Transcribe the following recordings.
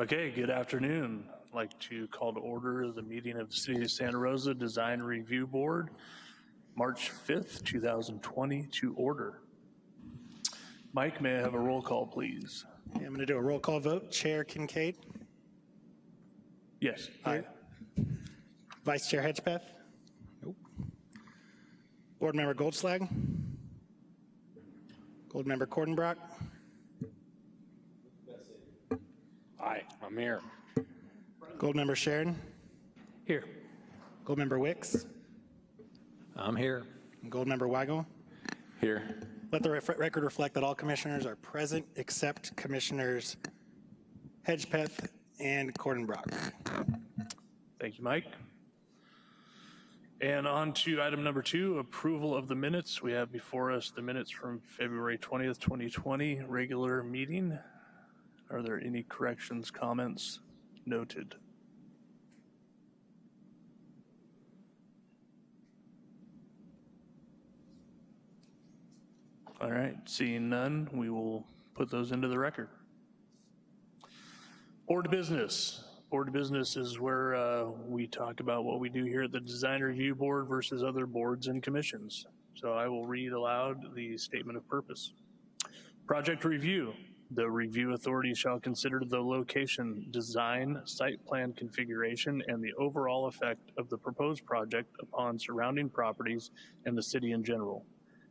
Okay, good afternoon. I'd like to call to order the meeting of the City of Santa Rosa Design Review Board, March 5th, 2020, to order. Mike, may I have a roll call, please? I'm going to do a roll call vote. Chair Kincaid, Yes. Aye. Vice Chair Hedgepeth. Nope. Board Member Goldslag. Board Member Cordenbrock. Aye, I'm here. Gold Member Sheridan. Here. Gold Member Wicks. I'm here. Gold Member Wago. Here. Let the ref- record reflect that all commissioners are present except Commissioners Hedgepeth and Cordenbrock. Thank you, Mike. And on to item number two, approval of the minutes. We have before us the minutes from February 20th, 2020, regular meeting. Are there any corrections, comments noted? All right, seeing none, we will put those into the record. Board of Business. Board of Business is where uh, we talk about what we do here at the Design Review Board versus other boards and commissions. So I will read aloud the statement of purpose. Project review. The review authority shall consider the location, design, site plan configuration, and the overall effect of the proposed project upon surrounding properties and the city in general.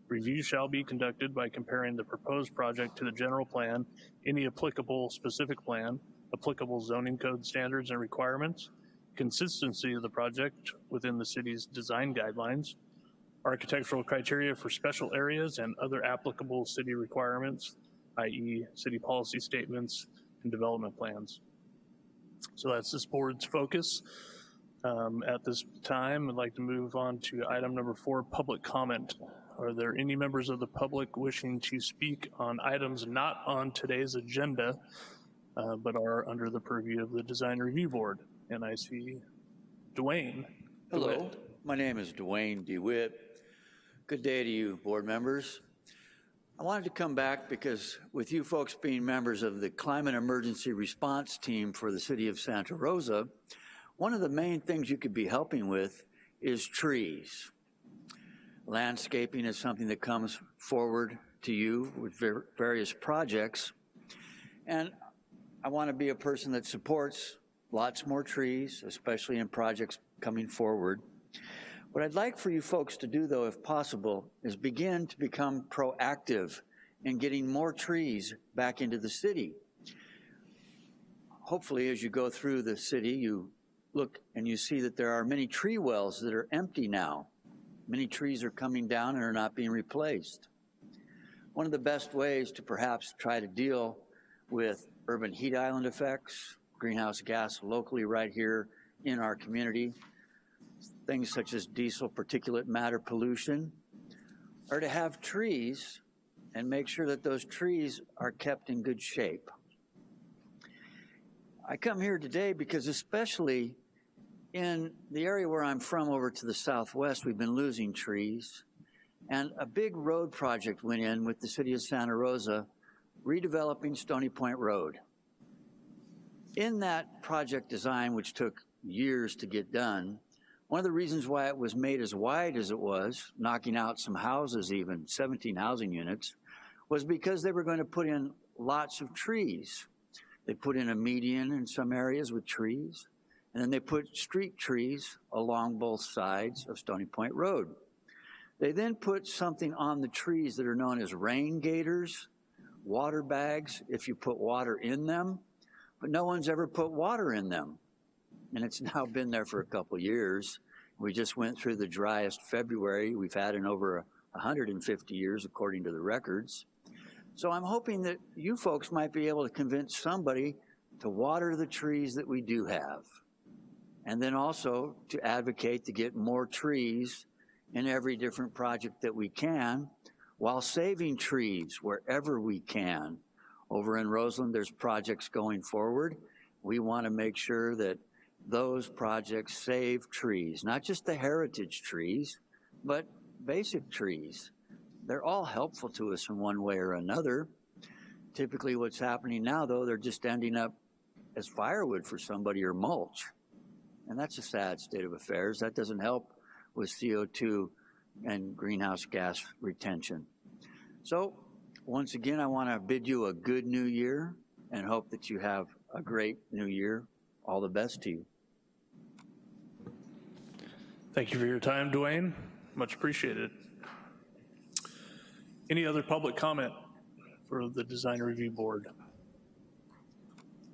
Review shall be conducted by comparing the proposed project to the general plan, any applicable specific plan, applicable zoning code standards and requirements, consistency of the project within the city's design guidelines, architectural criteria for special areas and other applicable city requirements, i.e. city policy statements and development plans. So that's this board's focus. Um, at this time, I'd like to move on to item number four, public comment. Are there any members of the public wishing to speak on items not on today's agenda, uh, but are under the purview of the Design Review Board? And I see Dwayne. Hello, DeWitt. my name is Dwayne DeWitt. Good day to you, board members. I wanted to come back because with you folks being members of the Climate Emergency Response Team for the City of Santa Rosa, one of the main things you could be helping with is trees. Landscaping is something that comes forward to you with various projects. And I want to be a person that supports lots more trees, especially in projects coming forward. What I'd like for you folks to do, though, if possible, is begin to become proactive in getting more trees back into the city. Hopefully, as you go through the city, you look and you see that there are many tree wells that are empty now. Many trees are coming down and are not being replaced. One of the best ways to perhaps try to deal with urban heat island effects, greenhouse gas locally right here in our community, things such as diesel particulate matter pollution, are to have trees and make sure that those trees are kept in good shape. I come here today because especially in the area where I'm from over to the southwest, we've been losing trees. And a big road project went in with the city of Santa Rosa, redeveloping Stony Point Road. In that project design, which took years to get done, one of the reasons why it was made as wide as it was, knocking out some houses even, 17 housing units, was because they were going to put in lots of trees. They put in a median in some areas with trees, and then they put street trees along both sides of Stony Point Road. They then put something on the trees that are known as rain gators, water bags, if you put water in them, but no one's ever put water in them. And it's now been there for a couple years. We just went through the driest February we've had in over 150 years, according to the records. So I'm hoping that you folks might be able to convince somebody to water the trees that we do have. And then also to advocate to get more trees in every different project that we can while saving trees wherever we can. Over in Roseland, there's projects going forward. We want to make sure that those projects save trees, not just the heritage trees, but basic trees. They're all helpful to us in one way or another. Typically what's happening now though, they're just ending up as firewood for somebody or mulch. And that's a sad state of affairs. That doesn't help with CO2 and greenhouse gas retention. So, once again, I want to bid you a good new year and hope that you have a great new year. All the best to you. Thank you for your time, Dwayne. Much appreciated. Any other public comment for the Design Review Board?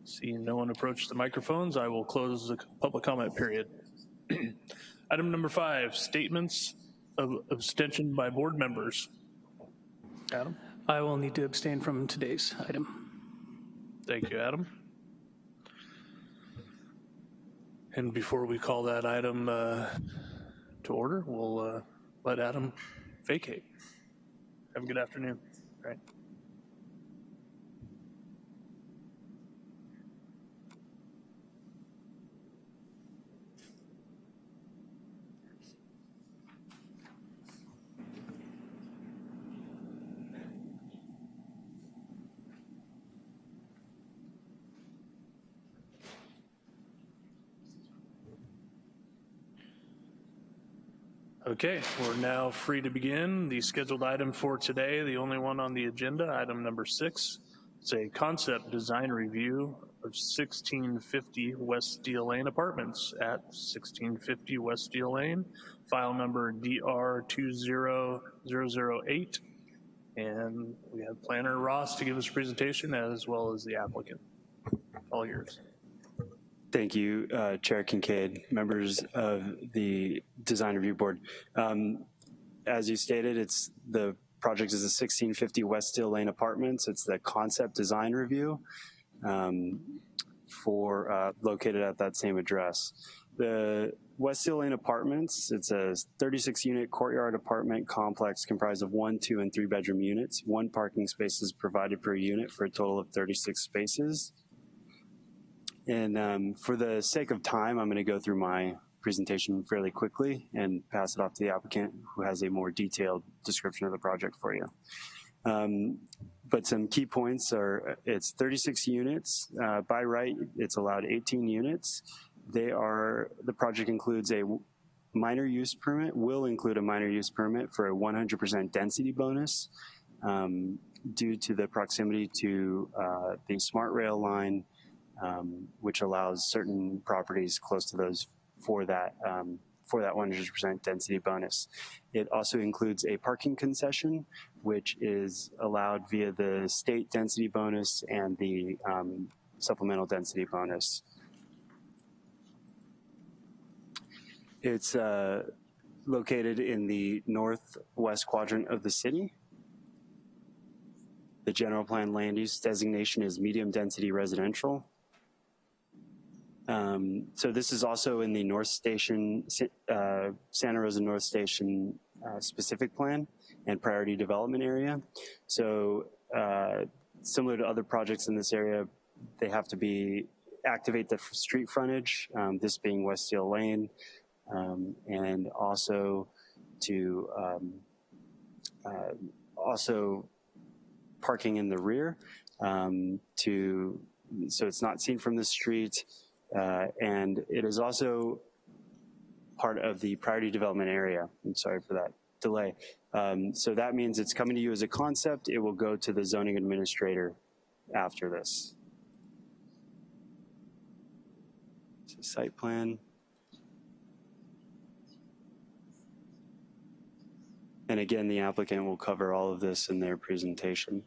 Seeing no one approach the microphones, I will close the public comment period. Item number five, statements of abstention by board members. Adam? I will need to abstain from today's item. Thank you, Adam. And before we call that item uh, to order, we'll uh, let Adam vacate. Have a good afternoon. All right. Okay, we're now free to begin. The scheduled item for today, the only one on the agenda, item number six. It's a concept design review of 1650 West Steele Lane Apartments at 1650 West Steele Lane, file number DR20008. And we have planner Ross to give us a presentation as well as the applicant. All yours. Thank you, uh, Chair Kincaid, members of the Design Review Board. Um, as you stated, it's the project is the 1650 West Steele Lane Apartments. It's the concept design review um, for uh, located at that same address. The West Steele Lane Apartments, it's a 36 unit courtyard apartment complex comprised of one, two, and three bedroom units. One parking space is provided per unit for a total of 36 spaces. And um, for the sake of time, I'm going to go through my presentation fairly quickly and pass it off to the applicant who has a more detailed description of the project for you. Um, but some key points are it's 36 units. Uh, by right, it's allowed 18 units. They are, the project includes a minor use permit, will include a minor use permit for a 100% density bonus um, due to the proximity to uh, the SMART rail line um, which allows certain properties close to those for that um, for that 100% density bonus. It also includes a parking concession, which is allowed via the state density bonus and the um, supplemental density bonus. It's uh, located in the northwest quadrant of the city. The general plan land use designation is medium density residential. Um, so this is also in the North Station, uh, Santa Rosa North Station uh, specific plan and priority development area. So uh, similar to other projects in this area, they have to be activate the street frontage, um, this being West Steele Lane, um, and also to um, uh, also parking in the rear um, to so it's not seen from the street uh, and it is also part of the priority development area. I'm sorry for that delay. Um, so that means it's coming to you as a concept. It will go to the zoning administrator after this. So site plan. And again, the applicant will cover all of this in their presentation.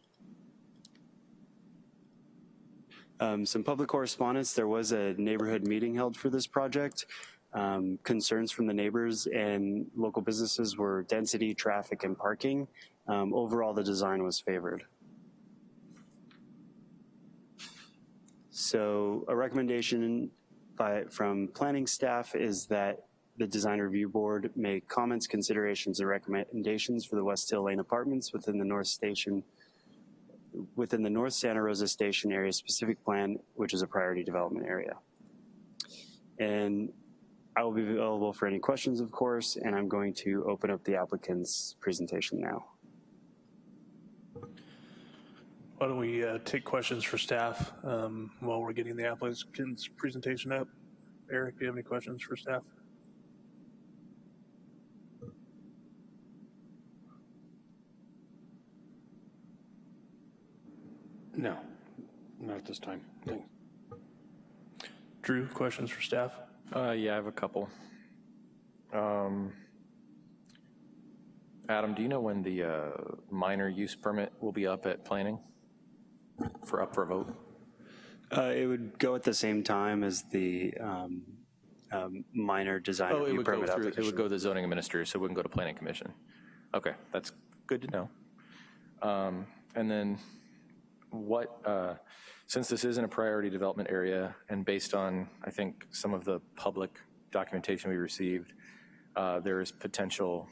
Um, some public correspondence, there was a neighborhood meeting held for this project. Um, concerns from the neighbors and local businesses were density, traffic, and parking. Um, overall, the design was favored. So a recommendation by, from planning staff is that the design review board make comments, considerations, and recommendations for the West Hill Lane apartments within the North Station within the North Santa Rosa Station area specific plan, which is a priority development area. And I will be available for any questions, of course, and I'm going to open up the applicant's presentation now. Why don't we uh, take questions for staff um, while we're getting the applicant's presentation up? Eric, do you have any questions for staff? No, not at this time. Thanks. Drew, questions for staff? Uh, yeah, I have a couple. Um, Adam, do you know when the uh, minor use permit will be up at planning for up for vote? Uh, it would go at the same time as the um, um, minor design Oh, it review would go permit through, it would go to the zoning administrator, so it wouldn't go to planning commission. Okay, that's good to know. Um, And then what, uh, since this isn't a priority development area, and based on, I think, some of the public documentation we received, uh, there is potential,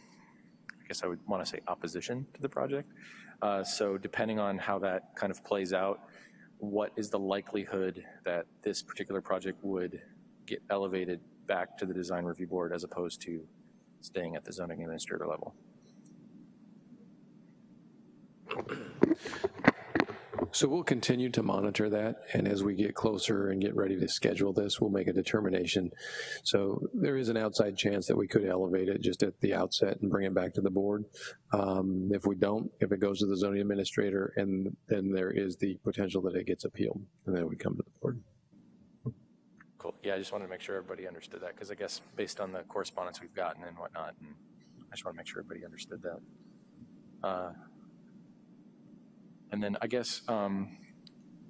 I guess I would want to say opposition to the project. Uh, So depending on how that kind of plays out, what is the likelihood that this particular project would get elevated back to the design review board as opposed to staying at the zoning administrator level? So we'll continue to monitor that, and as we get closer and get ready to schedule this, we'll make a determination. So there is an outside chance that we could elevate it just at the outset and bring it back to the board. Um, If we don't, if it goes to the zoning administrator, and then there is the potential that it gets appealed, and then we come to the board. Cool. Yeah, I just wanted to make sure everybody understood that, because I guess based on the correspondence we've gotten and whatnot, and I just want to make sure everybody understood that. Uh, And then I guess um,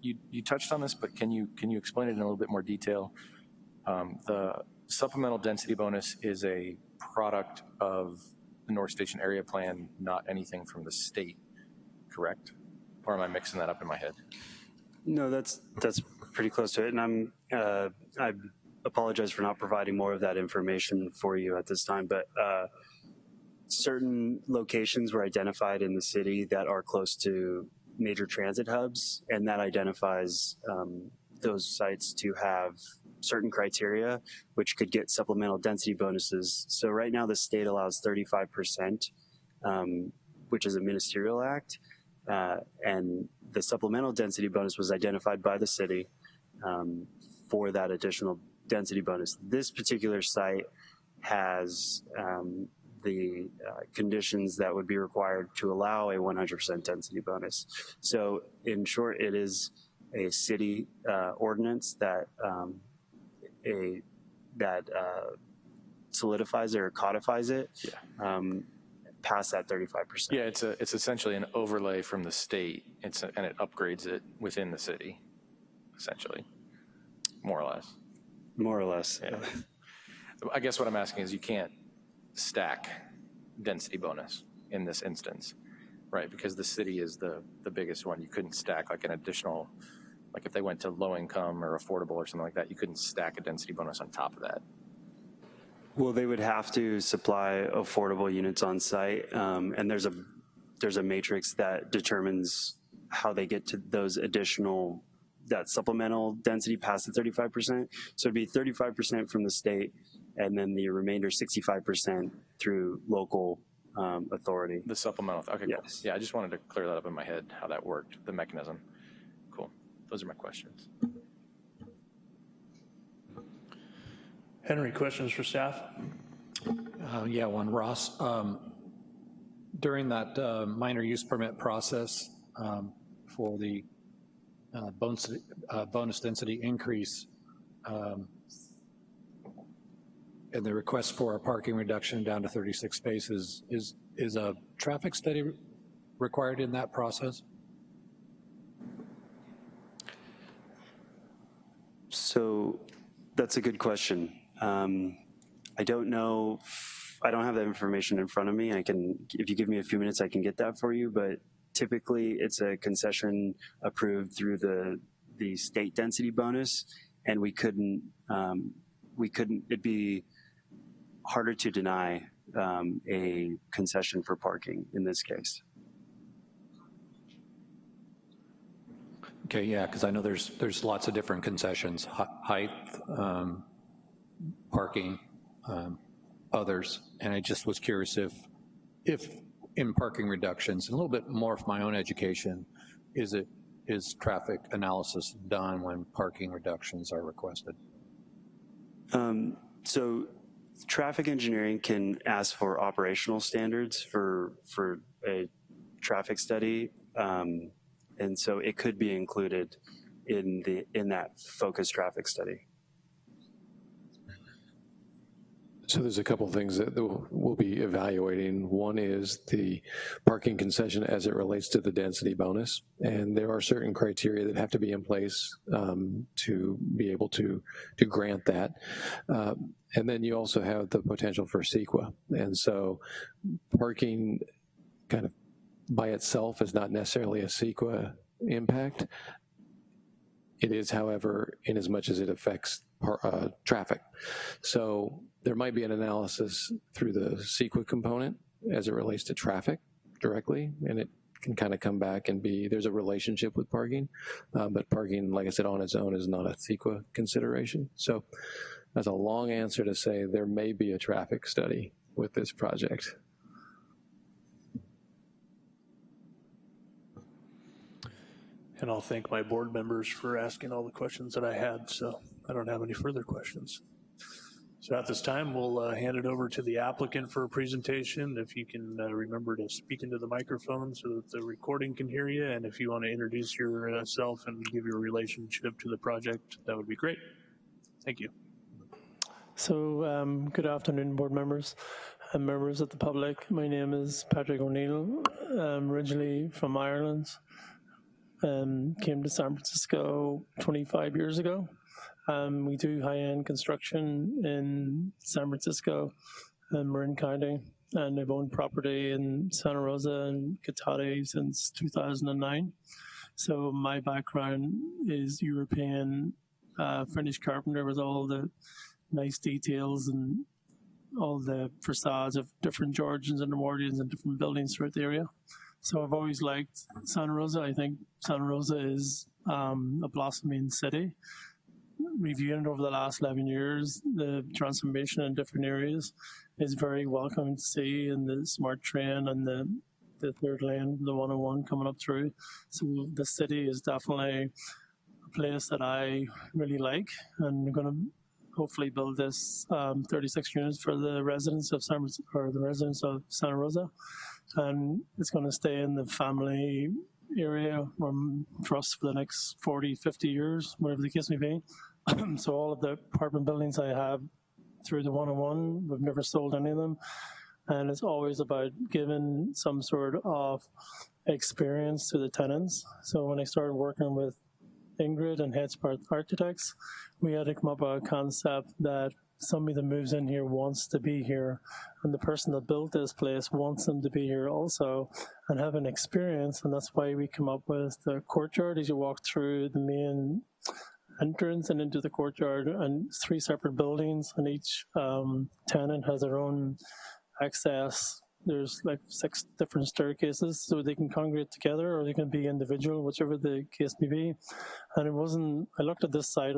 you, you touched on this, but can you, can you explain it in a little bit more detail? Um, The supplemental density bonus is a product of the North Station Area Plan, not anything from the state, correct? Or am I mixing that up in my head? No, that's, that's pretty close to it, and I'm, uh, I apologize for not providing more of that information for you at this time, but uh, certain locations were identified in the city that are close to major transit hubs, and that identifies um, those sites to have certain criteria, which could get supplemental density bonuses. So right now, the state allows 35%, um, which is a ministerial act, uh, and the supplemental density bonus was identified by the city um, for that additional density bonus. This particular site has um, the uh, conditions that would be required to allow a 100% density bonus. So in short, it is a city uh, ordinance that um, a that uh, solidifies it or codifies it. Um, past that 35%. Yeah, it's a, it's essentially an overlay from the state, it's, a- and it upgrades it within the city, essentially, more or less. More or less. Yeah. I guess what I'm asking is you can't stack density bonus in this instance, right? Because the city is the, the biggest one. You couldn't stack like an additional, like if they went to low income or affordable or something like that, you couldn't stack a density bonus on top of that. Well, they would have to supply affordable units on site, um, and there's a there's a matrix that determines how they get to those additional that supplemental density past the 35%. So it'd be 35% from the state, and then the remainder 65% through local um, authority. The supplemental, okay, cool. Yes. Yeah, I just wanted to clear that up in my head, how that worked, the mechanism. Cool. Those are my questions. Henry, questions for staff? Uh, Yeah, one, Ross. Um, During that uh, minor use permit process um, for the uh, bonus uh, bonus density increase, um, and the request for a parking reduction down to 36 spaces, is, is a traffic study required in that process? So that's a good question. Um, I don't know, I don't have that information in front of me. I can, if you give me a few minutes, I can get that for you, but typically it's a concession approved through the, the state density bonus, and we couldn't, um, we couldn't, it'd be harder to deny um, a concession for parking in this case. Okay, yeah, because I know there's, there's lots of different concessions, height, um, parking, um, others, and I just was curious if, if in parking reductions, and a little bit more of my own education, is it is traffic analysis done when parking reductions are requested? Um, so traffic engineering can ask for operational standards for, for a traffic study. Um, and so it could be included in the, in that focused traffic study. So there's a couple things that we'll be evaluating. One is the parking concession as it relates to the density bonus. And there are certain criteria that have to be in place um, to be able to, to grant that. Uh, and then you also have the potential for CEQA. And so parking kind of by itself is not necessarily a CEQA impact. It is, however, in as much as it affects uh, traffic. So there might be an analysis through the CEQA component as it relates to traffic directly, and it can kind of come back and be, there's a relationship with parking, uh, but parking, like I said, on its own is not a CEQA consideration. So that's a long answer to say there may be a traffic study with this project. And I'll thank my board members for asking all the questions that I had, so I don't have any further questions. So at this time, we'll uh, hand it over to the applicant for a presentation. If you can uh, remember to speak into the microphone so that the recording can hear you, and if you want to introduce yourself and give your relationship to the project, that would be great. Thank you. So, um, good afternoon, board members and members of the public. My name is Patrick O'Neill. I'm originally from Ireland. Um, came to San Francisco 25 years ago. Um, we do high-end construction in San Francisco and Marin County, and I've owned property in Santa Rosa and Cotati since 2009. So my background is European uh, finish carpenter with all the nice details and all the facades of different Georgians and Edwardians and different buildings throughout the area. So I've always liked Santa Rosa. I think Santa Rosa is um, a blossoming city. Reviewing over the last 11 years, the transformation in different areas is very welcome to see and the SMART train and the, the third lane, the 101 coming up through. So the city is definitely a place that I really like and I'm going to hopefully build this um, 36 units for the residents of San or the residents of Santa Rosa, and it's going to stay in the family area um, for us for the next 40, 50 years, whatever the case may be. so all of the apartment buildings I have through the 101, we've never sold any of them, and it's always about giving some sort of experience to the tenants. So when I started working with Ingrid and Headspark Architects, we had to come up with a concept that somebody that moves in here wants to be here and the person that built this place wants them to be here also and have an experience and that's why we come up with the courtyard as you walk through the main entrance and into the courtyard and three separate buildings and each um, tenant has their own access there's like six different staircases so they can congregate together or they can be individual, whichever the case may be. And it wasn't, I looked at this site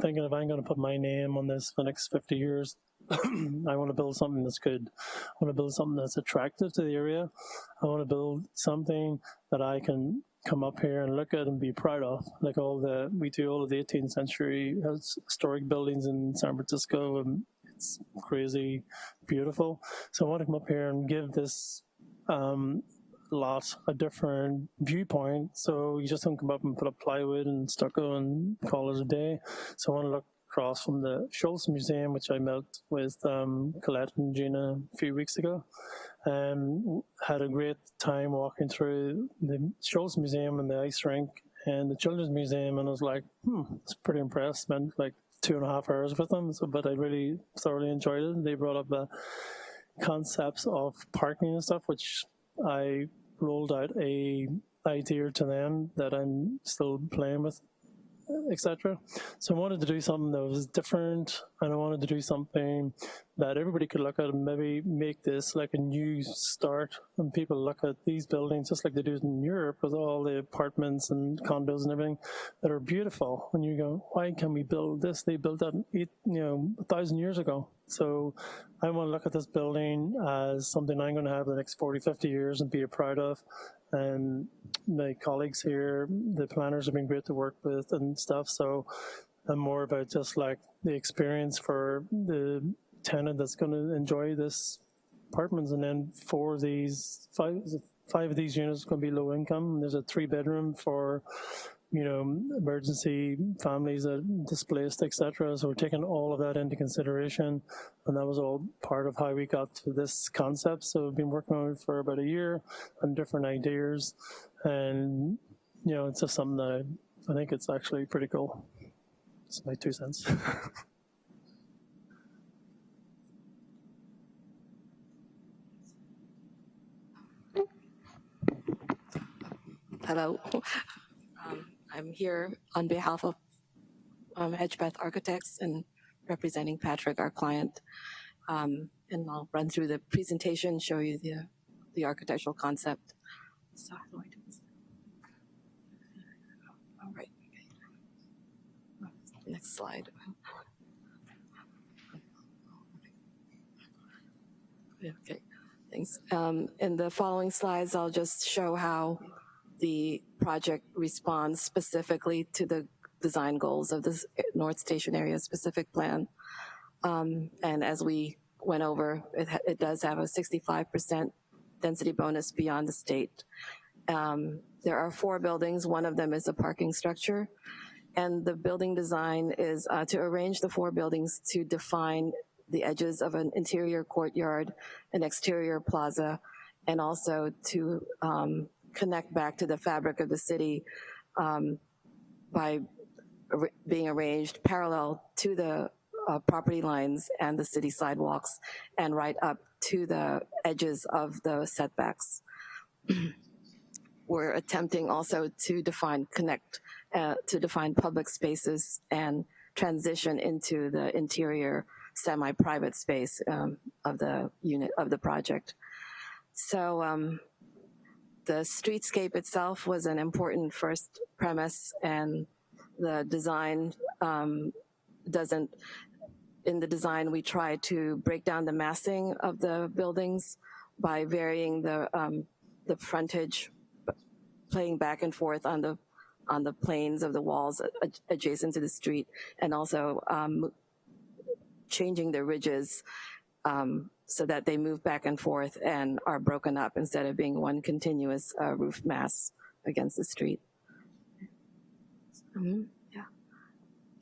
thinking if I'm gonna put my name on this for the next 50 years, I wanna build something that's good. I wanna build something that's attractive to the area. I wanna build something that I can come up here and look at and be proud of. Like all the, we do all of the 18th century historic buildings in San Francisco and it's crazy beautiful. So I want to come up here and give this um, lot a different viewpoint. So you just don't come up and put up plywood and stucco and call it a day. So I want to look across from the Schulz Museum, which I met with um, Colette and Gina a few weeks ago. Um, had a great time walking through the Schulz Museum and the ice rink and the Children's Museum, and I was like, hmm, it's pretty impressed. Spent like two and a half hours with them, so, but I really thoroughly enjoyed it. They brought up the concepts of parking and stuff, which I rolled out a idea to them that I'm still playing with, etc. So I wanted to do something that was different, and I wanted to do something that everybody could look at and maybe make this like a new start. And people look at these buildings just like they do in Europe with all the apartments and condos and everything that are beautiful. And you go, why can we build this? They built that eight, you know, a thousand years ago. So I want to look at this building as something I'm going to have the next 40, 50 years and be proud of. And my colleagues here, the planners have been great to work with and stuff. So I'm more about just like the experience for the tenant that's going to enjoy this apartments. And then four of these, five, five of these units going to be low income. There's a three bedroom for you know, emergency families that displaced, et cetera. So we're taking all of that into consideration. And that was all part of how we got to this concept. So we've been working on it for about a year on different ideas. And, you know, it's just something that I, I think it's actually pretty cool. It's my two cents. Hello. I'm here on behalf of um, Architects and representing Patrick, our client. Um, and I'll run through the presentation, show you the, the architectural concept. So how do I do this? All right. Next slide. Okay, thanks. Um, in the following slides, I'll just show how the project responds specifically to the design goals of the North Station area specific plan. Um, and as we went over, it, it does have a 65% density bonus beyond the state. Um, there are four buildings. One of them is a parking structure. And the building design is uh, to arrange the four buildings to define the edges of an interior courtyard, an exterior plaza, and also to um, connect back to the fabric of the city um, by being arranged parallel to the uh, property lines and the city sidewalks and right up to the edges of the setbacks. We're attempting also to define connect, uh, to define public spaces and transition into the interior semi-private space um, of the unit of the project. So um, the streetscape itself was an important first premise and the design um, doesn't, in the design we try to break down the massing of the buildings by varying the, um, the frontage, playing back and forth on the, on the planes of the walls adjacent to the street and also um, changing the ridges um, so that they move back and forth and are broken up instead of being one continuous uh, roof mass against the street. Mm -hmm. Yeah.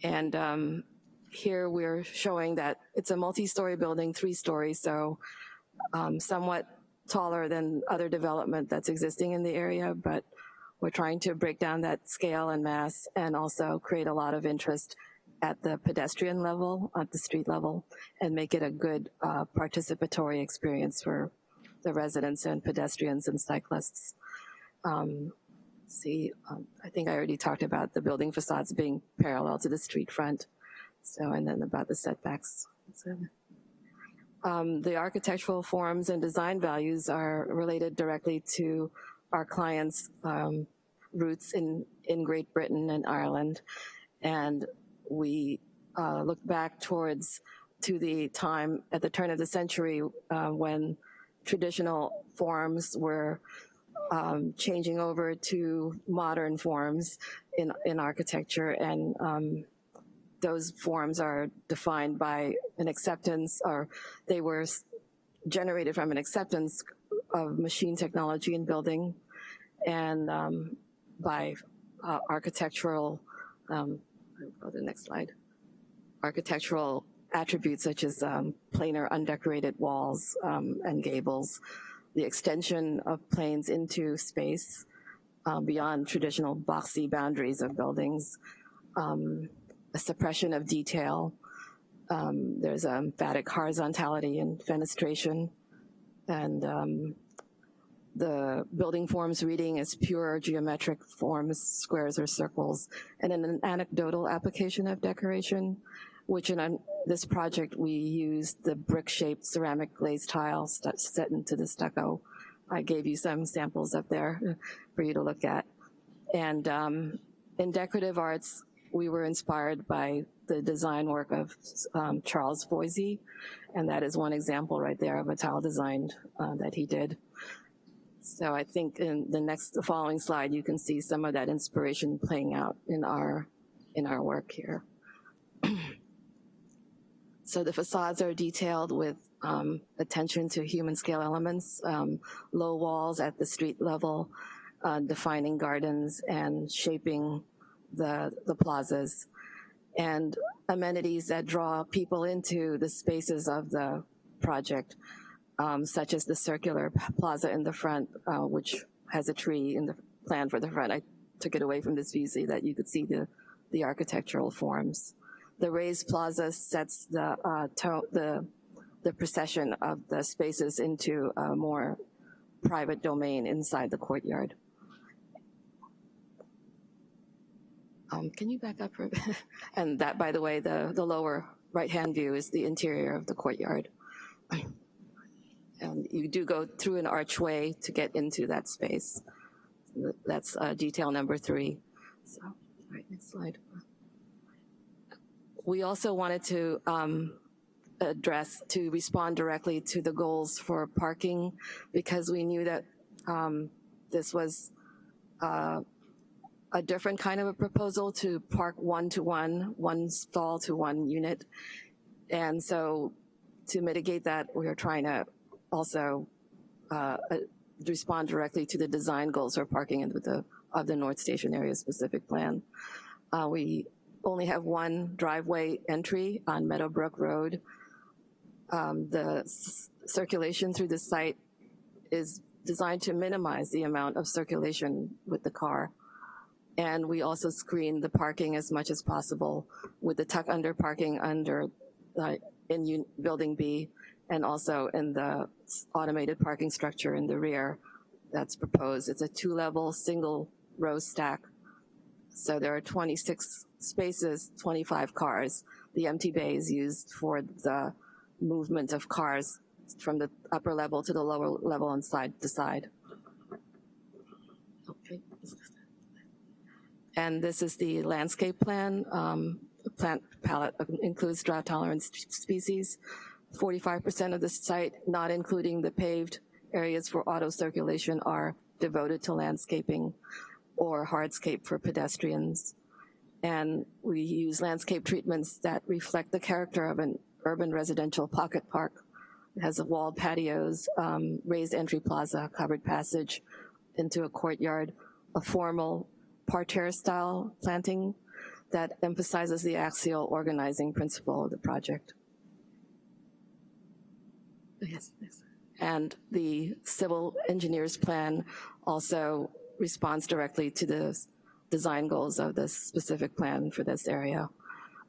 And um, here we're showing that it's a multi-story building, three stories, so um, somewhat taller than other development that's existing in the area, but we're trying to break down that scale and mass and also create a lot of interest at the pedestrian level, at the street level, and make it a good uh, participatory experience for the residents and pedestrians and cyclists. Um, see, um, I think I already talked about the building facades being parallel to the street front. So, and then about the setbacks. So, um, the architectural forms and design values are related directly to our clients' um, roots in, in Great Britain and Ireland. And we uh, look back towards to the time at the turn of the century uh, when traditional forms were um, changing over to modern forms in, in architecture. And um, those forms are defined by an acceptance or they were generated from an acceptance of machine technology in building and um, by uh, architectural um, go to the next slide. Architectural attributes such as um, planar undecorated walls um, and gables, the extension of planes into space um, beyond traditional boxy boundaries of buildings, um, a suppression of detail. Um, there's a emphatic horizontality and fenestration, and um, the building forms reading as pure geometric forms, squares or circles, and an anecdotal application of decoration, which in this project we used the brick-shaped ceramic glazed tile set into the stucco. I gave you some samples up there for you to look at. And um, in decorative arts, we were inspired by the design work of um, Charles Voysey, and that is one example right there of a tile design uh, that he did. So I think in the next, the following slide, you can see some of that inspiration playing out in our, in our work here. so the facades are detailed with um, attention to human scale elements, um, low walls at the street level, uh, defining gardens and shaping the, the plazas, and amenities that draw people into the spaces of the project, um, such as the circular plaza in the front, uh, which has a tree in the plan for the front. I took it away from this view so that you could see the, the architectural forms. The raised plaza sets the, uh, the, the procession of the spaces into a more private domain inside the courtyard. Um, can you back up for a bit? And that, by the way, the, the lower right-hand view is the interior of the courtyard. And you do go through an archway to get into that space. That's uh, detail number three. So, right, next slide. We also wanted to um, address, to respond directly to the goals for parking because we knew that um, this was uh, a different kind of a proposal to park one to one, one stall to one unit. And so to mitigate that, we are trying to also uh, uh, respond directly to the design goals for parking in the, of the North Station area specific plan. Uh, we only have one driveway entry on Meadowbrook Road. Um, the circulation through the site is designed to minimize the amount of circulation with the car. And we also screen the parking as much as possible with the tuck under parking under uh, in building B and also in the automated parking structure in the rear that's proposed. It's a two level single row stack. So there are 26 spaces, 25 cars. The empty bay is used for the movement of cars from the upper level to the lower level and side to side. Okay. And this is the landscape plan. Um, plant palette includes drought tolerant species. 45% of the site, not including the paved areas for auto circulation, are devoted to landscaping or hardscape for pedestrians. And we use landscape treatments that reflect the character of an urban residential pocket park. It has walled patios, um, raised entry plaza, covered passage into a courtyard, a formal parterre style planting that emphasizes the axial organizing principle of the project. Yes, yes. And the civil engineer's plan also responds directly to the design goals of this specific plan for this area.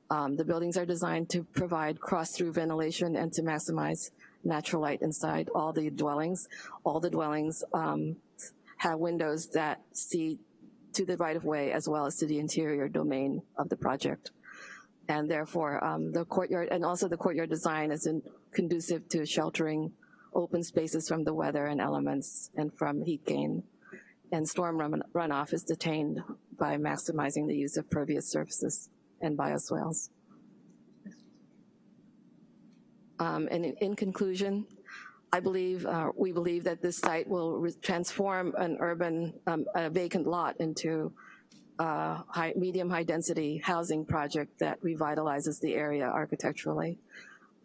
Um, the buildings are designed to provide cross-through ventilation and to maximize natural light inside all the dwellings. All the dwellings um, have windows that see to the right of way as well as to the interior domain of the project. And therefore um, the courtyard, and also the courtyard design is in, conducive to sheltering open spaces from the weather and elements and from heat gain. And storm run, runoff is detained by maximizing the use of pervious surfaces and bioswales. Um, and in, in, conclusion, I believe, uh, we believe that this site will transform an urban, um, a vacant lot into a high, medium high density housing project that revitalizes the area architecturally.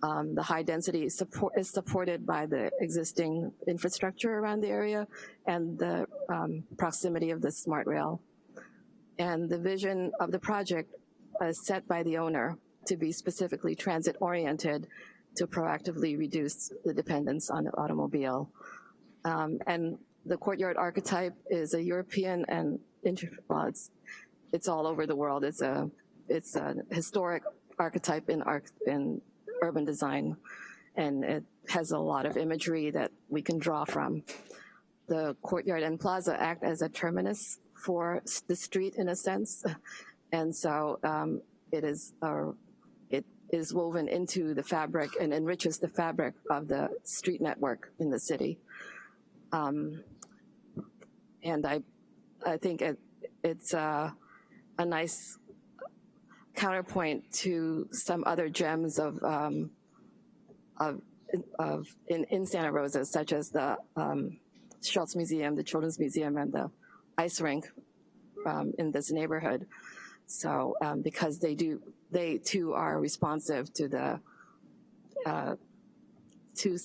Um, the high density support is supported by the existing infrastructure around the area and the um, proximity of the SMART rail. And the vision of the project is set by the owner to be specifically transit oriented to proactively reduce the dependence on the automobile. Um, and the courtyard archetype is a European and well, it's, all over the world. It's a, it's a historic archetype in, arch, in urban design, and it has a lot of imagery that we can draw from. The courtyard and plaza act as a terminus for the street in a sense, and so um, it is a is woven into the fabric and enriches the fabric of the street network in the city. Um, and I, I think it, it's uh, a nice counterpoint to some other gems of, um, of, of in, in Santa Rosa, such as the um, Schulz Museum, the Children's Museum, and the ice rink um, in this neighborhood. So um, because they do, they too are responsive to the uh, to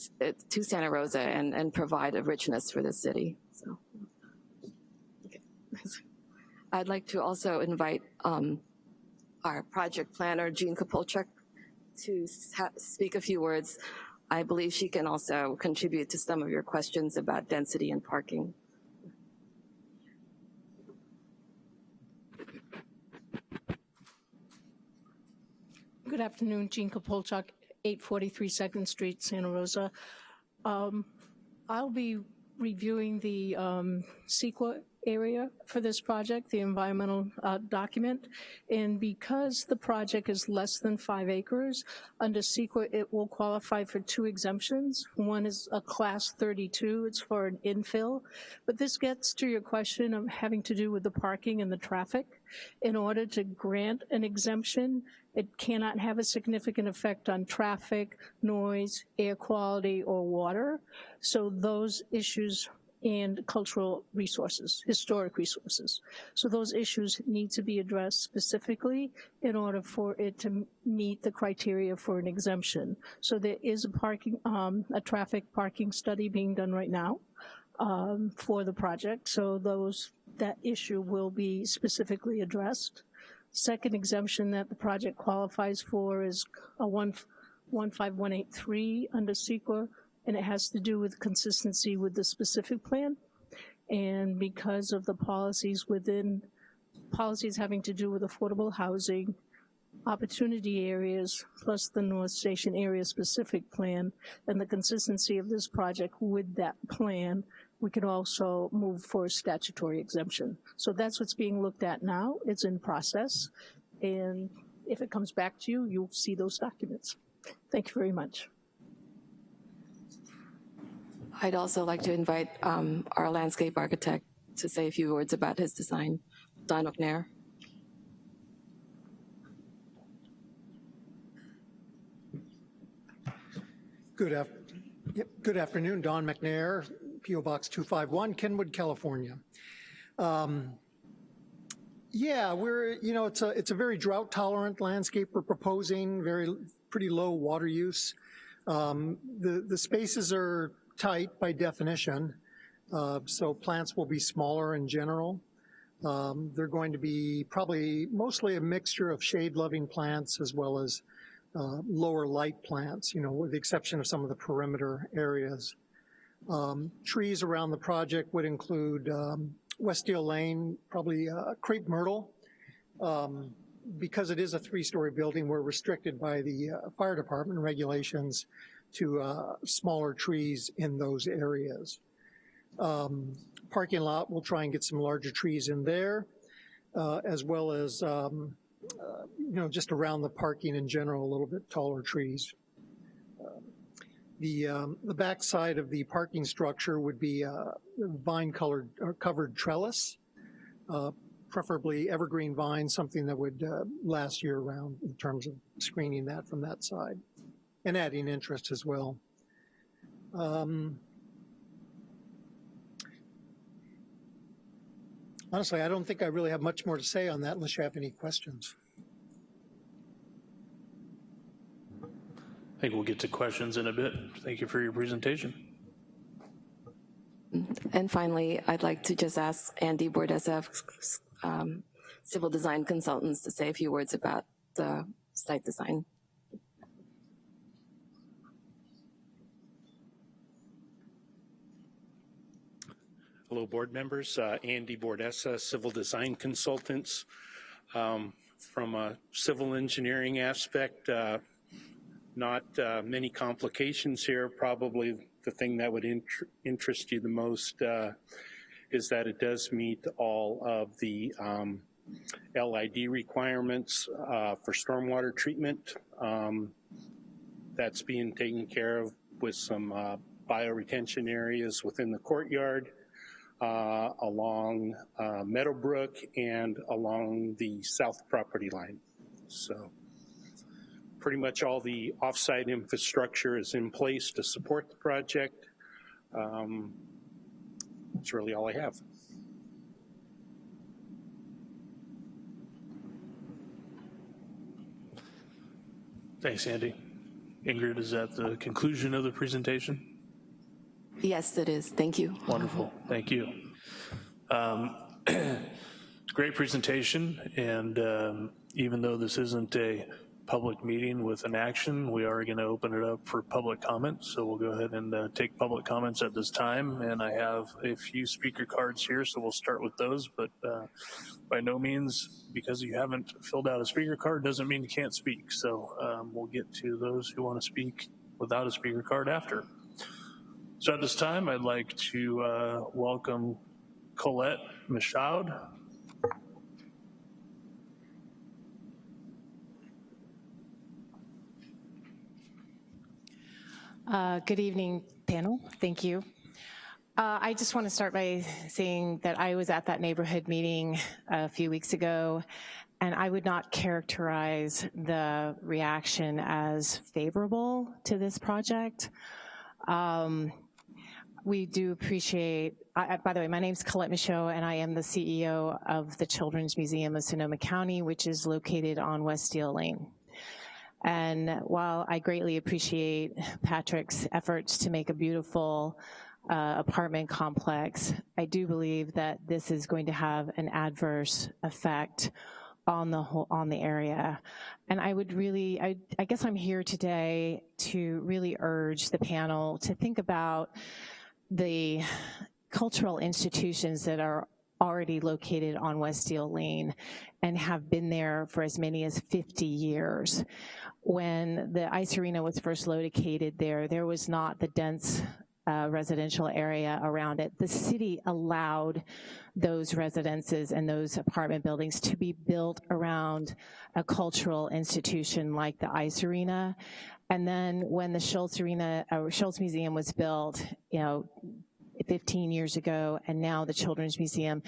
to Santa Rosa and and provide a richness for the city. So. I'd like to also invite um, our project planner, Jean Kapolchuk, to speak a few words. I believe she can also contribute to some of your questions about density and parking. Good afternoon, Jean Kapolchuk, 843 Second Street, Santa Rosa. Um, I'll be reviewing the um, CEQA area for this project, the environmental uh, document. And because the project is less than five acres, under CEQA, it will qualify for two exemptions. One is a class 32, it's for an infill. But this gets to your question of having to do with the parking and the traffic. In order to grant an exemption, it cannot have a significant effect on traffic, noise, air quality, or water. So those issues and cultural resources, historic resources. So those issues need to be addressed specifically in order for it to meet the criteria for an exemption. So there is a parking, um, a traffic parking study being done right now um, for the project. So those, that issue will be specifically addressed. Second exemption that the project qualifies for is a one, 15183 under CEQA, and it has to do with consistency with the specific plan. And because of the policies within, policies having to do with affordable housing, opportunity areas, plus the North Station area specific plan, and the consistency of this project with that plan, we can also move for a statutory exemption. So that's what's being looked at now. It's in process. And if it comes back to you, you'll see those documents. Thank you very much. I'd also like to invite um, our landscape architect to say a few words about his design, Don McNair. Good, af yep, good afternoon, Don McNair, P.O. Box 251, Kenwood, California. Um, yeah, we're, you know, it's a, it's a very drought tolerant landscape we're proposing, very, pretty low water use. Um, the, the spaces are tight by definition, uh, so plants will be smaller in general. Um, they're going to be probably mostly a mixture of shade-loving plants as well as uh, lower light plants, you know, with the exception of some of the perimeter areas. Um, trees around the project would include um, West Steele Lane, probably uh, crepe myrtle. Um, because it is a three-story building, we're restricted by the uh, fire department regulations to uh, smaller trees in those areas. Um, parking lot, we'll try and get some larger trees in there, uh, as well as, um, uh, you know, just around the parking in general, a little bit taller trees. Uh, the, um, the back side of the parking structure would be uh, vine-colored or covered trellis, uh, preferably evergreen vine, something that would last year-round in terms of screening that from that side and adding interest as well. Um, honestly, I don't think I really have much more to say on that unless you have any questions. I think we'll get to questions in a bit. Thank you for your presentation. And finally, I'd like to just ask Andy Bordessa, um, civil design consultants, to say a few words about the site design. Hello, board members. Uh, Andy Bordessa, Civil Design Consultants. Um, from a civil engineering aspect, uh, not uh, many complications here. Probably the thing that would inter interest you the most uh, is that it does meet all of the um, LID requirements uh, for stormwater treatment. Um, that's being taken care of with some uh, bioretention areas within the courtyard uh, along uh, Meadowbrook and along the south property line. So pretty much all the offsite infrastructure is in place to support the project. Um, That's really all I have. Thanks, Andy. Ingrid, is that the conclusion of the presentation? Yes, it is. Thank you. Wonderful, thank you. Um, great presentation, and um, even though this isn't a public meeting with an action, we are gonna open it up for public comment, so we'll go ahead and uh, take public comments at this time, and I have a few speaker cards here, so we'll start with those, but uh, by no means, because you haven't filled out a speaker card, doesn't mean you can't speak, so um, we'll get to those who wanna speak without a speaker card after. So at this time, I'd like to uh, welcome Colette Michaud. Uh, Good evening, panel. Thank you. Uh, I just want to start by saying that I was at that neighborhood meeting a few weeks ago, and I would not characterize the reaction as favorable to this project. Um, We do appreciate, I- by the way, my name is Colette Michaud, and I am the CEO of the Children's Museum of Sonoma County, which is located on West Steele Lane. And while I greatly appreciate Patrick's efforts to make a beautiful uh, apartment complex, I do believe that this is going to have an adverse effect on the whole, on the area. And I would really, I, I guess I'm here today to really urge the panel to think about the cultural institutions that are already located on West Steele Lane and have been there for as many as 50 years. When the ice arena was first located there, there was not the dense uh, residential area around it. The city allowed those residences and those apartment buildings to be built around a cultural institution like the ice arena. And then when the Schulz Arena, uh, Schulz Museum was built, you know, 15 years ago, and now the Children's Museum,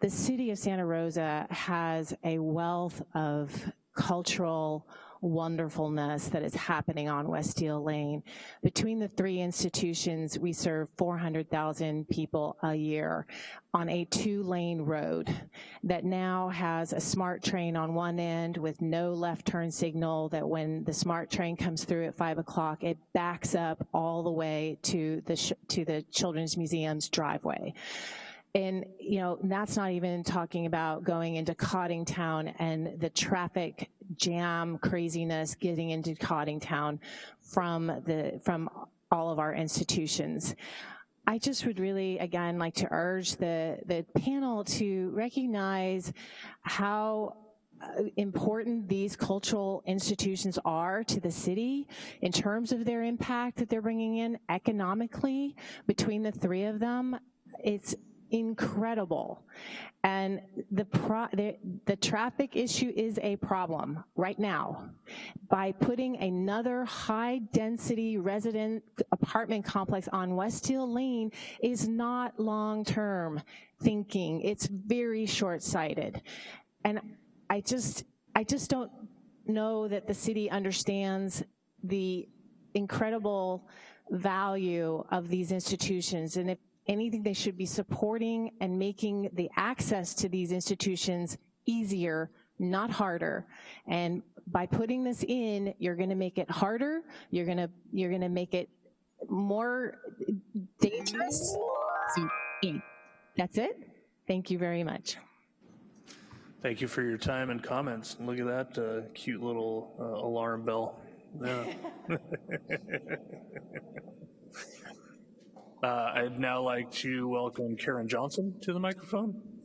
the city of Santa Rosa has a wealth of cultural wonderfulness that is happening on West Steele Lane. Between the three institutions, we serve 400,000 people a year on a two-lane road that now has a SMART train on one end with no left turn signal that when the SMART train comes through at five o'clock, it backs up all the way to the, to the Children's Museum's driveway. And, you know, that's not even talking about going into Coddingtown and the traffic jam craziness getting into Coddingtown from the, from all of our institutions. I just would really, again, like to urge the, the panel to recognize how uh, important these cultural institutions are to the city in terms of their impact that they're bringing in economically between the three of them. It's incredible. And the, pro, the, the traffic issue is a problem right now. By putting another high-density resident apartment complex on West Hill Lane is not long-term thinking. It's very short-sighted. And I just, I just don't know that the city understands the incredible value of these institutions. And if anything they should be supporting and making the access to these institutions easier, not harder. And by putting this in, you're gonna make it harder, you're gonna, you're gonna make it more dangerous. That's it. Thank you very much. Thank you for your time and comments. And Look at that uh, cute little uh, alarm bell. Yeah. Uh, I'd now like to welcome Karen Johnson to the microphone.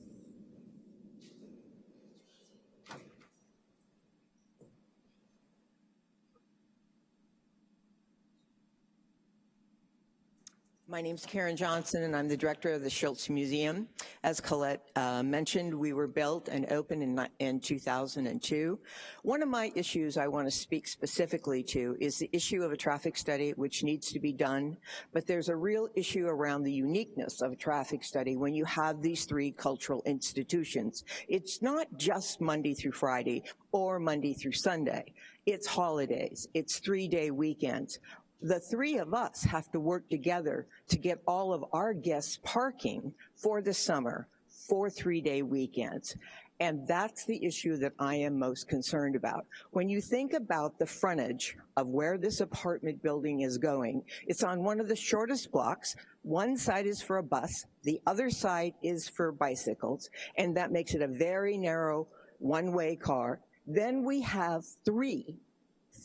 My name is Karen Johnson, and I'm the director of the Schulz Museum. As Colette uh, mentioned, we were built and opened in, in 2002. One of my issues I want to speak specifically to is the issue of a traffic study, which needs to be done, but there's a real issue around the uniqueness of a traffic study when you have these three cultural institutions. It's not just Monday through Friday or Monday through Sunday. It's holidays, it's three-day weekends the three of us have to work together to get all of our guests parking for the summer for three-day weekends. And that's the issue that I am most concerned about. When you think about the frontage of where this apartment building is going, it's on one of the shortest blocks. One side is for a bus, the other side is for bicycles, and that makes it a very narrow one-way car. Then we have three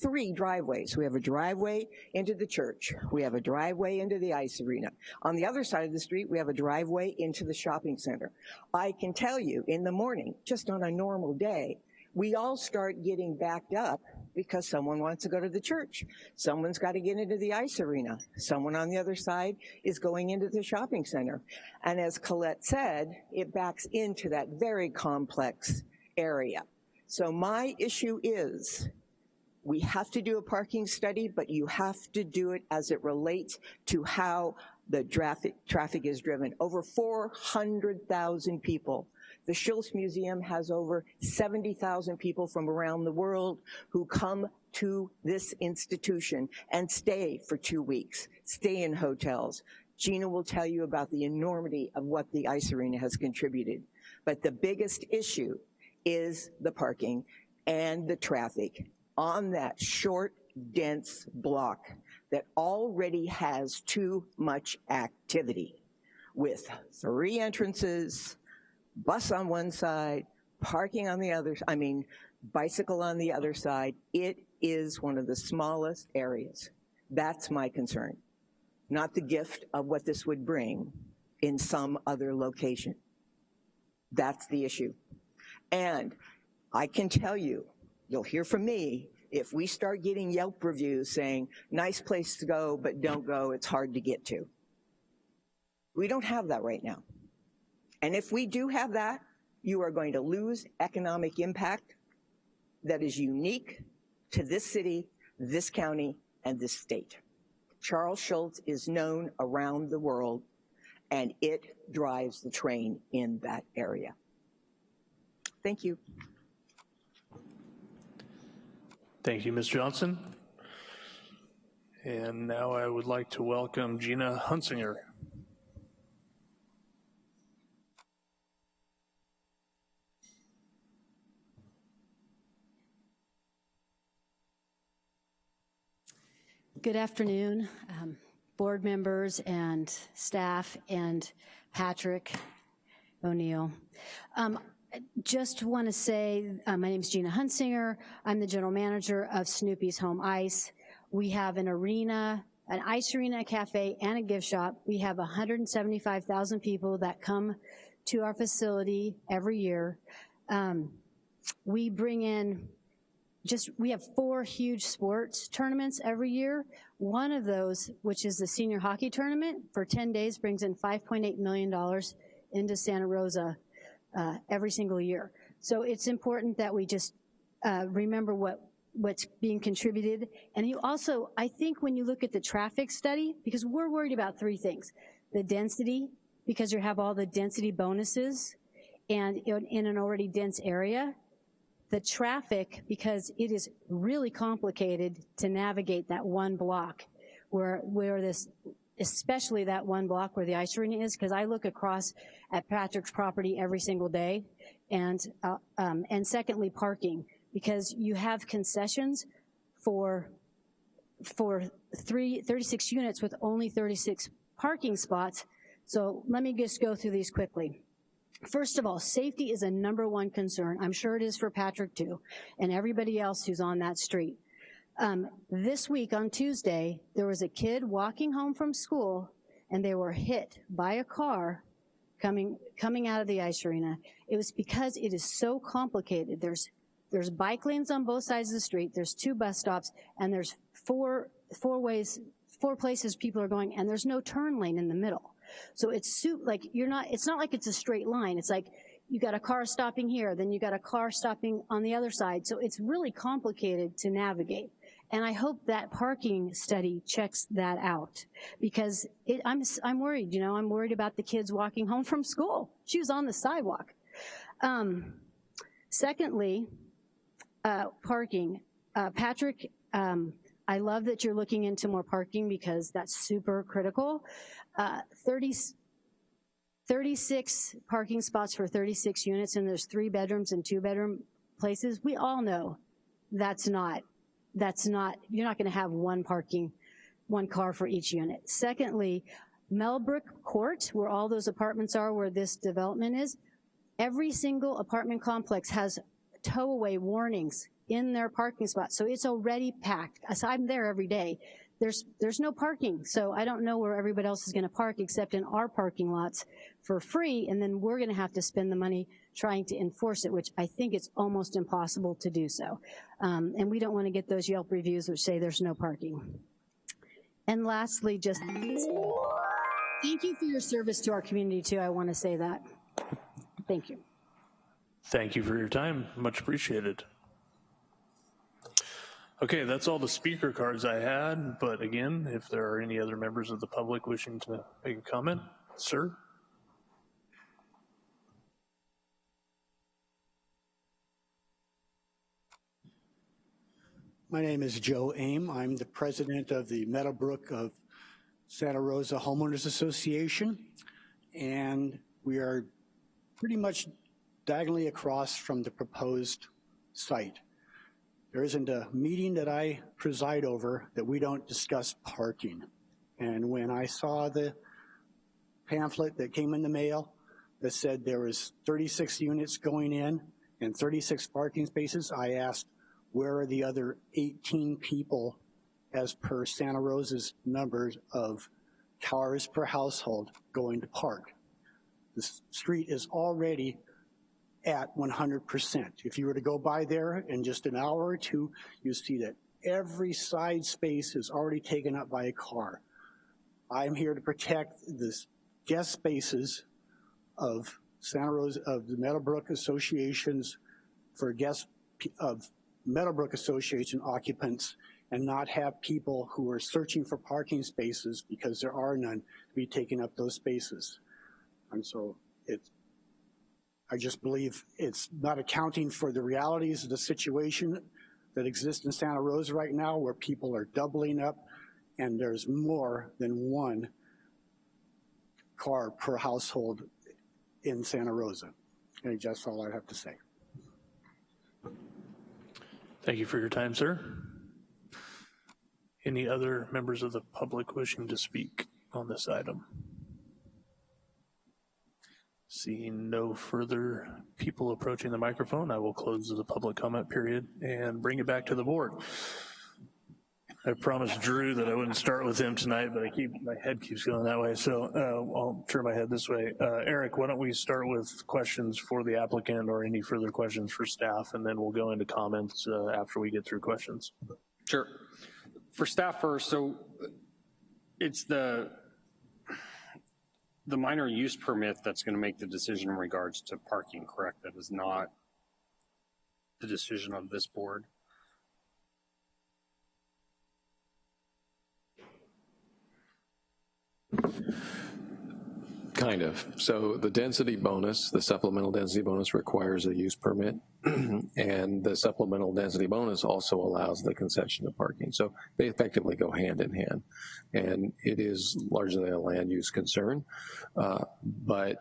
three driveways. We have a driveway into the church. We have a driveway into the ice arena. On the other side of the street, we have a driveway into the shopping center. I can tell you in the morning, just on a normal day, we all start getting backed up because someone wants to go to the church. Someone's got to get into the ice arena. Someone on the other side is going into the shopping center. And as Colette said, it backs into that very complex area. So my issue is we have to do a parking study, but you have to do it as it relates to how the traffic, traffic is driven. Over 400,000 people. The Schulz Museum has over 70,000 people from around the world who come to this institution and stay for two weeks, stay in hotels. Gina will tell you about the enormity of what the ice arena has contributed. But the biggest issue is the parking and the traffic on that short, dense block that already has too much activity with three entrances, bus on one side, parking on the other, I mean, bicycle on the other side. It is one of the smallest areas. That's my concern, not the gift of what this would bring in some other location. That's the issue. And I can tell you, You'll hear from me if we start getting Yelp reviews saying, nice place to go, but don't go, it's hard to get to. We don't have that right now. And if we do have that, you are going to lose economic impact that is unique to this city, this county, and this state. Charles Schulz is known around the world, and it drives the train in that area. Thank you. Thank you, Ms. Johnson. And now I would like to welcome Gina Hunsinger. Good afternoon, um, board members and staff and Patrick O'Neill. Um, just want to say, uh, my name is Gina Hunsinger. I'm the general manager of Snoopy's Home Ice. We have an arena, an ice arena, a cafe, and a gift shop. We have 175,000 people that come to our facility every year. Um, we bring in just, we have four huge sports tournaments every year. One of those, which is the senior hockey tournament, for 10 days brings in $5.8 million into Santa Rosa uh, every single year. So it's important that we just uh, remember what what's being contributed. And you also, I think when you look at the traffic study, because we're worried about three things. The density, because you have all the density bonuses and in, in an already dense area. The traffic, because it is really complicated to navigate that one block where, where this especially that one block where the ice arena is, because I look across at Patrick's property every single day. And, uh, um, and secondly, parking, because you have concessions for, for three, 36 units with only 36 parking spots. So let me just go through these quickly. First of all, safety is a number one concern. I'm sure it is for Patrick too, and everybody else who's on that street. Um, this week on Tuesday, there was a kid walking home from school and they were hit by a car coming, coming out of the ice arena. It was because it is so complicated. There's, there's bike lanes on both sides of the street, there's two bus stops, and there's four, four ways, four places people are going, and there's no turn lane in the middle. So it's like you're not. It's not like it's a straight line. It's like you got a car stopping here, then you got a car stopping on the other side. So it's really complicated to navigate. And I hope that parking study checks that out because it, I'm, I'm worried, you know, I'm worried about the kids walking home from school. She was on the sidewalk. Um, secondly, uh, parking. Uh, Patrick, um, I love that you're looking into more parking because that's super critical. Uh, 30, 36 parking spots for 36 units and there's three bedrooms and two bedroom places. We all know that's not that's not, you're not gonna have one parking, one car for each unit. Secondly, Melbrook Court, where all those apartments are, where this development is, every single apartment complex has tow-away warnings in their parking spot, so it's already packed. So I'm there every day. There's, there's no parking, so I don't know where everybody else is gonna park except in our parking lots for free, and then we're gonna have to spend the money trying to enforce it, which I think it's almost impossible to do so. Um, and we don't wanna get those Yelp reviews which say there's no parking. And lastly, just thank you for your service to our community too, I wanna say that. Thank you. Thank you for your time, much appreciated. Okay, that's all the speaker cards I had, but again, if there are any other members of the public wishing to make a comment, sir? My name is Joe Aim. I'm the president of the Meadowbrook of Santa Rosa Homeowners Association, and we are pretty much diagonally across from the proposed site. There isn't a meeting that I preside over that we don't discuss parking. And when I saw the pamphlet that came in the mail that said there was 36 units going in and 36 parking spaces, I asked, where are the other 18 people as per Santa Rosa's numbers of cars per household going to park? The street is already at 100%. If you were to go by there in just an hour or two, you see that every side space is already taken up by a car. I'm here to protect the guest spaces of Santa Rosa, of the Meadowbrook Associations for guests of Meadowbrook Association occupants and not have people who are searching for parking spaces because there are none to be taking up those spaces. And so it's, I just believe it's not accounting for the realities of the situation that exists in Santa Rosa right now where people are doubling up and there's more than one car per household in Santa Rosa. And that's all I have to say. Thank you for your time, sir. Any other members of the public wishing to speak on this item? Seeing no further people approaching the microphone, I will close the public comment period and bring it back to the board. I promised Drew that I wouldn't start with him tonight, but I keep, my head keeps going that way, so uh, I'll turn my head this way. Uh, Eric, why don't we start with questions for the applicant or any further questions for staff, and then we'll go into comments uh, after we get through questions. Sure. For staff first, so it's the the minor use permit that's going to make the decision in regards to parking, correct? That is not the decision of this board? Kind of. So the density bonus, the supplemental density bonus requires a use permit, and the supplemental density bonus also allows the concession of parking. So they effectively go hand in hand. And it is largely a land use concern, uh, but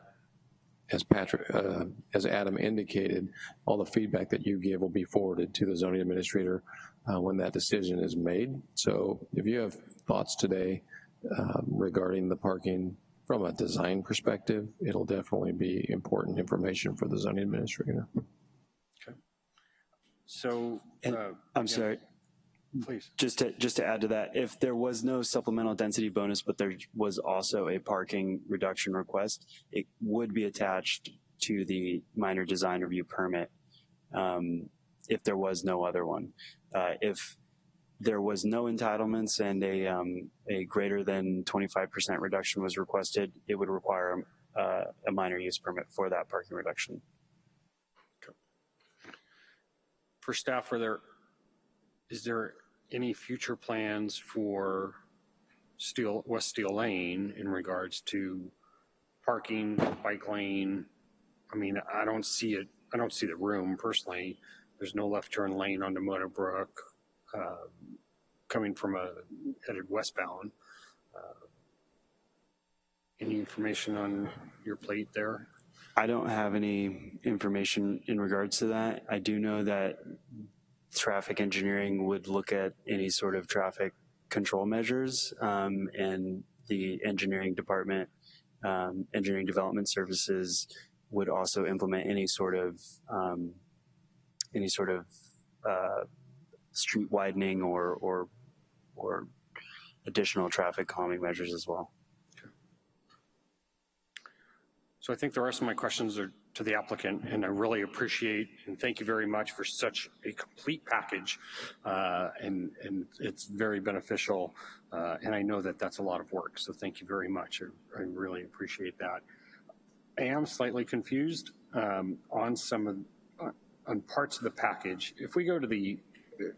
as Patrick, uh, as Adam indicated, all the feedback that you give will be forwarded to the zoning administrator uh, when that decision is made. So if you have thoughts today uh, regarding the parking from a design perspective, it'll definitely be important information for the zoning administrator. Okay. So, And, uh, I'm yeah, sorry. Please. Just to, just to add to that, if there was no supplemental density bonus, but there was also a parking reduction request, it would be attached to the minor design review permit um, if there was no other one. Uh, if there was no entitlements and a, um, a greater than 25% reduction was requested, it would require uh, a minor use permit for that parking reduction. For staff, are there, is there any future plans for Steele, West Steele Lane in regards to parking, bike lane? I mean, I don't see it, I don't see the room personally. There's no left turn lane onto Meadowbrook, uh, coming from a, headed westbound. Uh, Any information on your plate there? I don't have any information in regards to that. I do know that traffic engineering would look at any sort of traffic control measures um, and the engineering department, um, engineering development services would also implement any sort of um, any sort of uh, street widening or, or or additional traffic calming measures as well. So I think the rest of my questions are to the applicant, and I really appreciate and thank you very much for such a complete package. Uh, and, and it's very beneficial, uh, and I know that that's a lot of work, so thank you very much. I, I really appreciate that. I am slightly confused um, on some of, on parts of the package. If we go to the,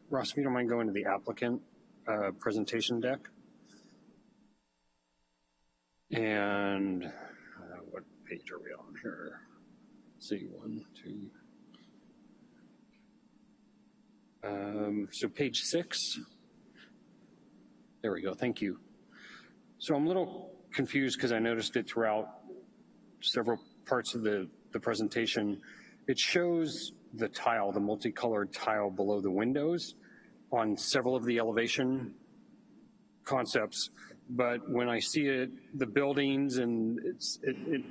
Ross, if you don't mind going to the applicant uh, presentation deck. And uh, what page are we on here? See, one, two. Um, so page six. There we go, thank you. So I'm a little confused because I noticed it throughout several parts of the, the presentation. It shows the tile, the multicolored tile below the windows on several of the elevation concepts, but when I see it, the buildings and it's, it, it,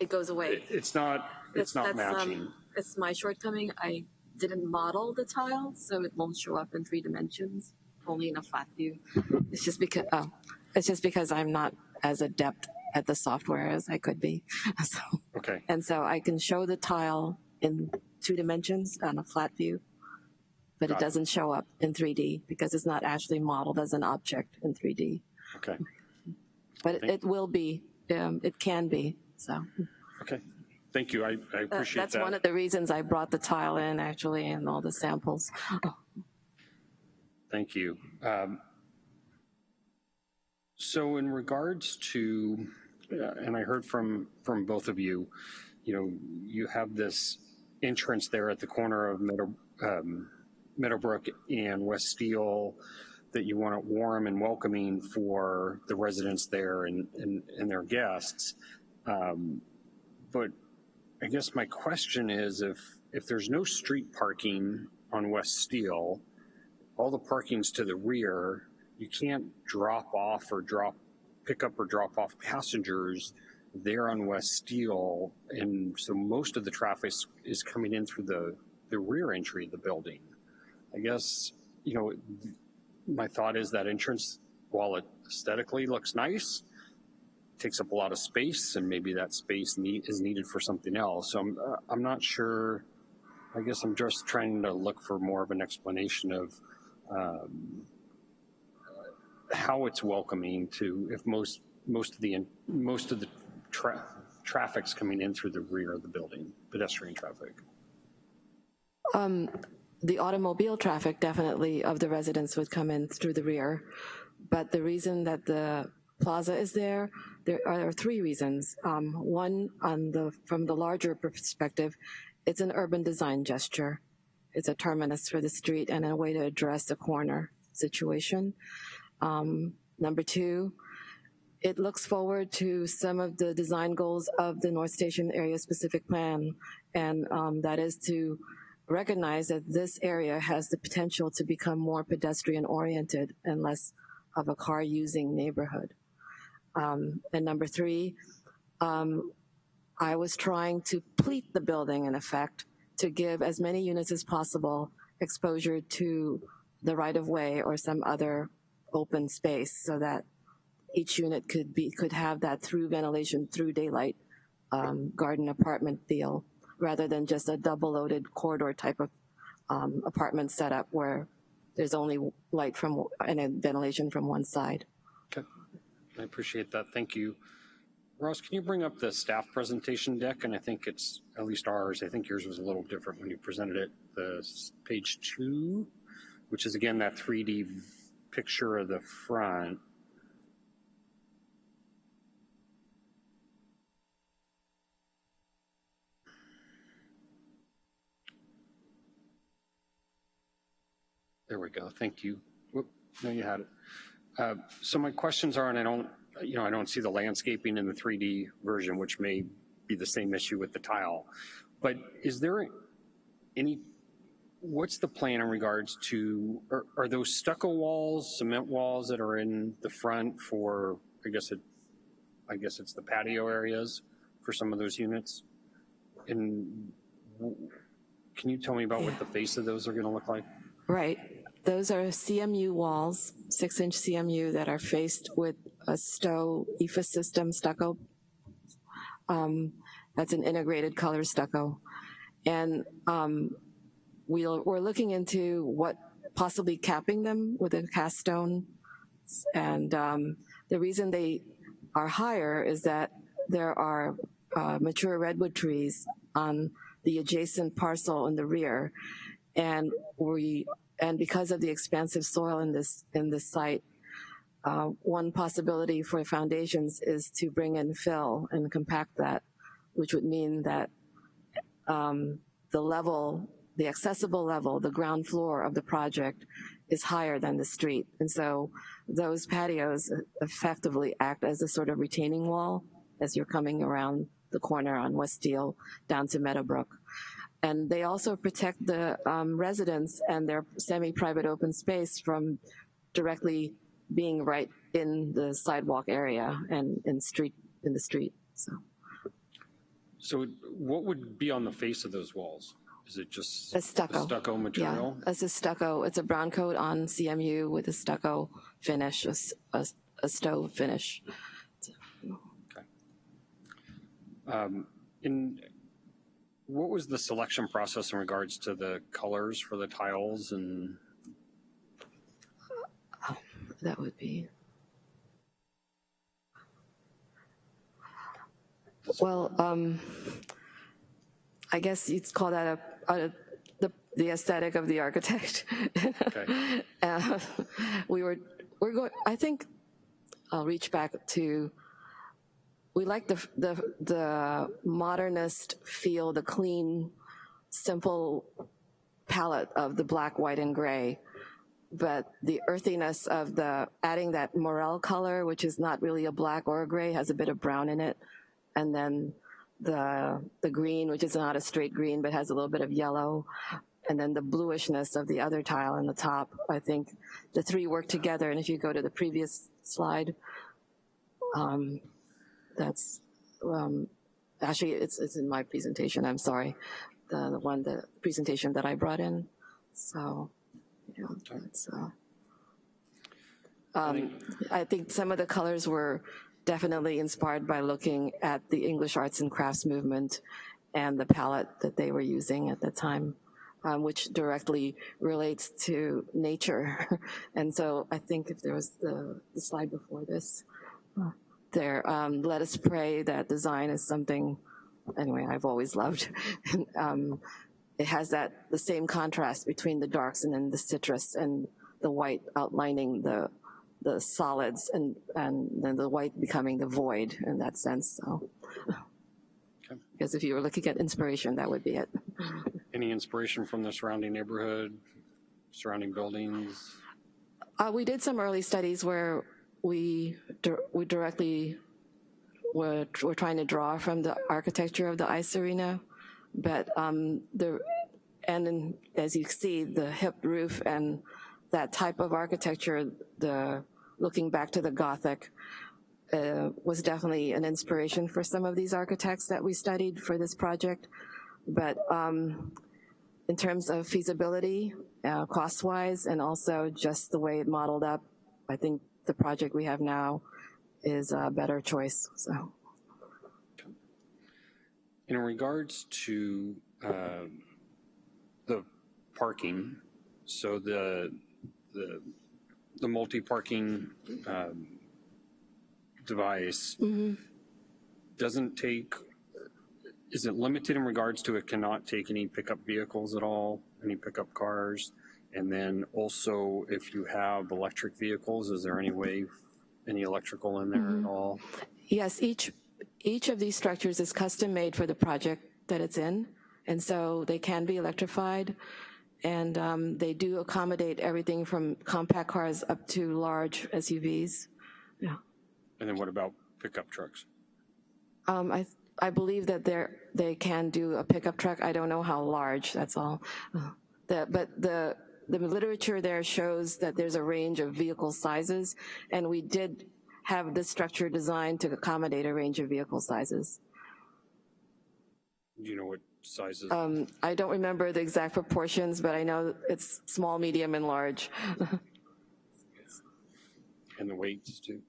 It goes away. it's not, it's not That's- that's, um. It's my shortcoming. I didn't model the tile, so it won't show up in three dimensions, only in a flat view. It's just because, oh, it's just because I'm not as adept at the software as I could be. So, Okay, and so I can show the tile in two dimensions on a flat view, but it Got it. doesn't show up in 3D because it's not actually modeled as an object in 3D. okay, But it, it will be, um, it can be, so. okay. Thank you, I, I That- appreciate That's one of the reasons I brought the tile in actually and all the samples. Thank you. Um, So in regards to, uh, and I heard from, from both of you, you know, you have this entrance there at the corner of Meadow, um, Meadowbrook and West Steele that you want it warm and welcoming for the residents there and, and, and their guests. Um, But I guess my question is if, if there's no street parking on West Steele, all the parking's to the rear, you can't drop off or drop, pick up or drop off passengers there on West Steele. And so most of the traffic is- is coming in through the, the rear entry of the building. I guess, you know, my thought is that entrance, while it aesthetically looks nice, takes up a lot of space and maybe that space need, is needed for something else. So I'm, uh, I'm not sure, I guess I'm just trying to look for more of an explanation of, um, how it's welcoming to if most most of the most of the tra- traffic's coming in through the rear of the building, pedestrian traffic. Um, the automobile traffic definitely of the residents would come in through the rear. But the reason that the plaza is there, there are three reasons. Um, one, on the from the larger perspective, it's an urban design gesture. It's a terminus for the street and a way to address the corner situation. Um, number two, it looks forward to some of the design goals of the North Station Area Specific Plan, and um, that is to recognize that this area has the potential to become more pedestrian oriented and less of a car using neighborhood. Um, and number three, um, I was trying to pleat the building in effect to give as many units as possible exposure to the right of way or some other open space so that each unit could be could have that through ventilation through daylight um, garden apartment feel rather than just a double loaded corridor type of um, apartment setup where there's only light from, and ventilation from one side. Okay, I appreciate that, thank you. Ross, can you bring up the staff presentation deck? And I think it's, at least ours, I think yours was a little different when you presented it. The page two, which is again that 3D picture of the front. There we go, thank you. Whoop, no, you had it. Uh, So my questions are, and I don't, you know, I don't see the landscaping in the 3D version, which may be the same issue with the tile. But is there any, what's the plan in regards to, are, are those stucco walls, cement walls that are in the front for, I guess it, I guess it's the patio areas for some of those units? And can you tell me about what the face of those are gonna look like? Right. Those are CMU walls, six inch CMU that are faced with a Sto EFA system stucco. Um, that's an integrated color stucco. And um, we'll, we're looking into what possibly capping them with a cast stone. And um, the reason they are higher is that there are uh, mature redwood trees on the adjacent parcel in the rear and we and because of the expansive soil in this in this site uh, one possibility for foundations is to bring in fill and compact that which would mean that um, the level the accessible level the ground floor of the project is higher than the street. And so those patios effectively act as a sort of retaining wall as you're coming around the corner on West Steele down to Meadowbrook and they also protect the um, residents and their semi-private open space from directly being right in the sidewalk area and in street in the street. So So what would be on the face of those walls? Is it just a stucco. stucco yeah, it's a stucco. It's a brown coat on CMU with a stucco finish, a Sto finish. Um, In, what was the selection process in regards to the colors for the tiles and? That would be. Well, um, I guess you'd call that a, a the, the aesthetic of the architect. uh, we were, we're going, I think I'll reach back to, we like the, the, the modernist feel, the clean, simple palette of the black, white, and gray but the earthiness of the adding that morel color, which is not really a black or a gray, has a bit of brown in it, and then the the green, which is not a straight green but has a little bit of yellow, and then the bluishness of the other tile in the top. I think the three work together. And if you go to the previous slide, um, that's um, actually it's it's in my presentation. I'm sorry, the, the one the presentation that I brought in. So. Yeah, that's, uh, um, I think some of the colors were definitely inspired by looking at the English arts and crafts movement and the palette that they were using at the time, um, which directly relates to nature. and so I think if there was the, the slide before this, uh, there, um, let us pray that design is something, anyway, I've always loved. um, it has that the same contrast between the darks and then the citrus and the white outlining the the solids and and then the white becoming the void in that sense so because if you were looking at inspiration that would be it Any inspiration from the surrounding neighborhood, surrounding buildings? uh, we did some early studies where we we directly were, were trying to draw from the architecture of the ice arena but um, the and as you see the hip roof and that type of architecture the looking back to the gothic uh, was definitely an inspiration for some of these architects that we studied for this project. But um, in terms of feasibility uh, cost wise and also just the way it modeled up i think the project we have now is a better choice so In regards to uh, the parking, so the the, the multi-parking um, device doesn't take, is it limited in regards to it cannot take any pickup vehicles at all, any pickup cars? And then also, if you have electric vehicles, is there any way, any electrical in there at all? Yes, each, each of these structures is custom made for the project that it's in, and so they can be electrified. And um, they do accommodate everything from compact cars up to large SUVs. Yeah. And then what about pickup trucks? Um, I, I believe that they're, they can do a pickup truck. I don't know how large, that's all. Uh, The, but the, the literature there shows that there's a range of vehicle sizes, and we did have this structure designed to accommodate a range of vehicle sizes. Do you know what sizes? Um, I don't remember the exact proportions, but I know it's small, medium, and large. And the weights too?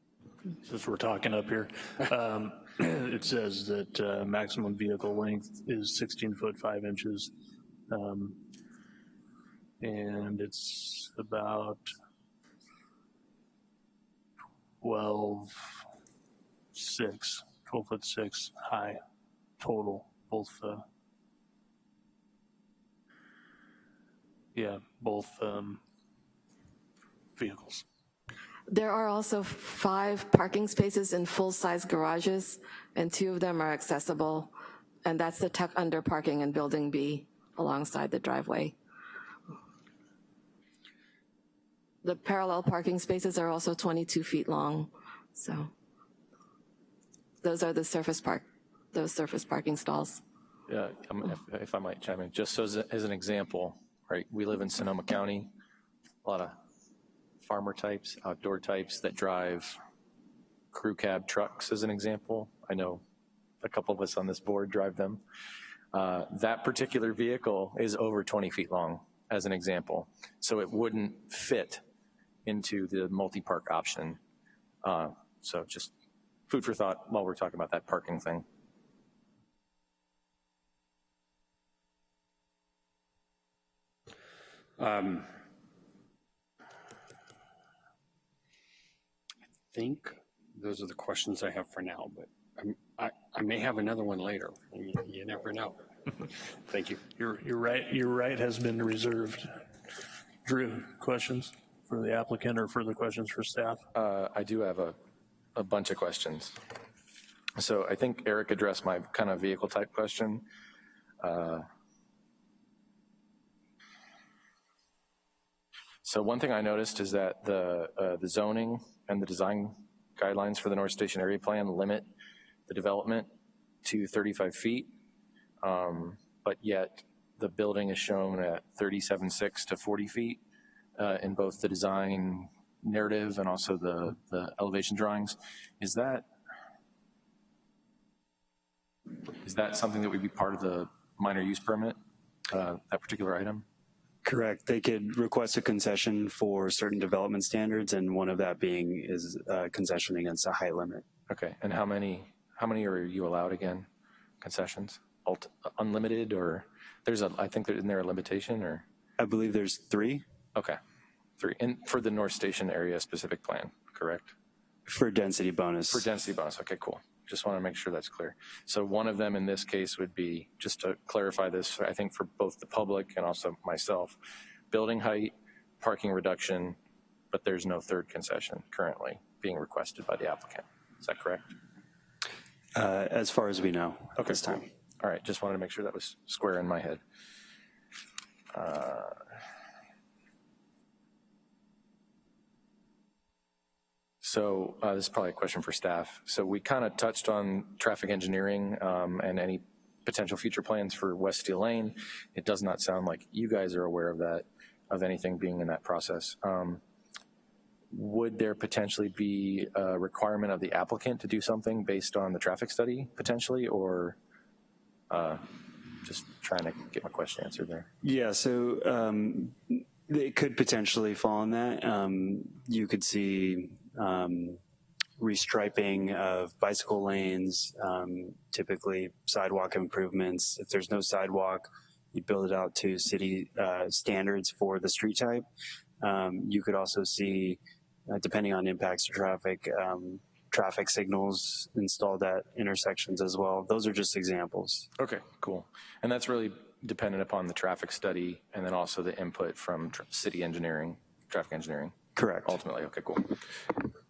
Since we're talking up here, um, it says that uh, maximum vehicle length is 16 foot 5 inches. Um, And it's about 12, 6, 12 foot 6 high total, both, uh, yeah, both um, vehicles. There are also five parking spaces in full-size garages, and two of them are accessible, and that's the tuck under parking in Building B alongside the driveway. The parallel parking spaces are also 22 feet long, so those are the surface park, those surface parking stalls. Yeah, if, if I might chime in, just so as, as an example, right, we live in Sonoma County, a lot of farmer types, outdoor types that drive crew cab trucks as an example. I know a couple of us on this board drive them. Uh, That particular vehicle is over 20 feet long, as an example. So it wouldn't fit into the multi-park option. Uh, So just food for thought while we're talking about that parking thing. Um, I think those are the questions I have for now, but I'm- I, I may have another one later. You you never know. Thank you. Your, your right, your right has been reserved. Drew, questions for the applicant or further questions for staff? Uh, I do have a, a bunch of questions. So I think Eric addressed my kind of vehicle type question. Uh, So one thing I noticed is that the, uh, the zoning and the design guidelines for the North Station area plan limit the development to 35 feet. Um, But yet the building is shown at 37.6 to 40 feet uh, in both the design narrative and also the, the elevation drawings. Is that, is that something that would be part of the minor use permit, uh, that particular item? Correct. They could request a concession for certain development standards, and one of that being is uh, concession against a height limit. Okay, and how many, how many are you allowed again, concessions? Ult- Unlimited, or, there's a, I think, there isn't there a limitation, or? I believe there's three Okay, three, and for the North Station area specific plan, correct? for density bonus. For density bonus, okay, cool. Just want to make sure that's clear. So one of them in this case would be, just to clarify this, I think for both the public and also myself, building height, parking reduction, but there's no third concession currently being requested by the applicant. Is that correct? Uh, as far as we know at Okay, this time. cool. All right, just wanted to make sure that was square in my head. Uh, So uh, this is probably a question for staff. So we kind of touched on traffic engineering um, and any potential future plans for West Steele Lane. It does not sound like you guys are aware of that, of anything being in that process. Um, Would there potentially be a requirement of the applicant to do something based on the traffic study potentially, or uh, just trying to get my question answered there? Yeah, so um, it could potentially fall in that. Um, you could see um, restriping of bicycle lanes, um, typically sidewalk improvements. If there's no sidewalk, you build it out to city uh, standards for the street type. Um, you could also see, uh, depending on impacts to traffic, um, traffic signals installed at intersections as well. Those are just examples. Okay, cool. And that's really dependent upon the traffic study and then also the input from city engineering, traffic engineering. Correct. Ultimately, okay, cool.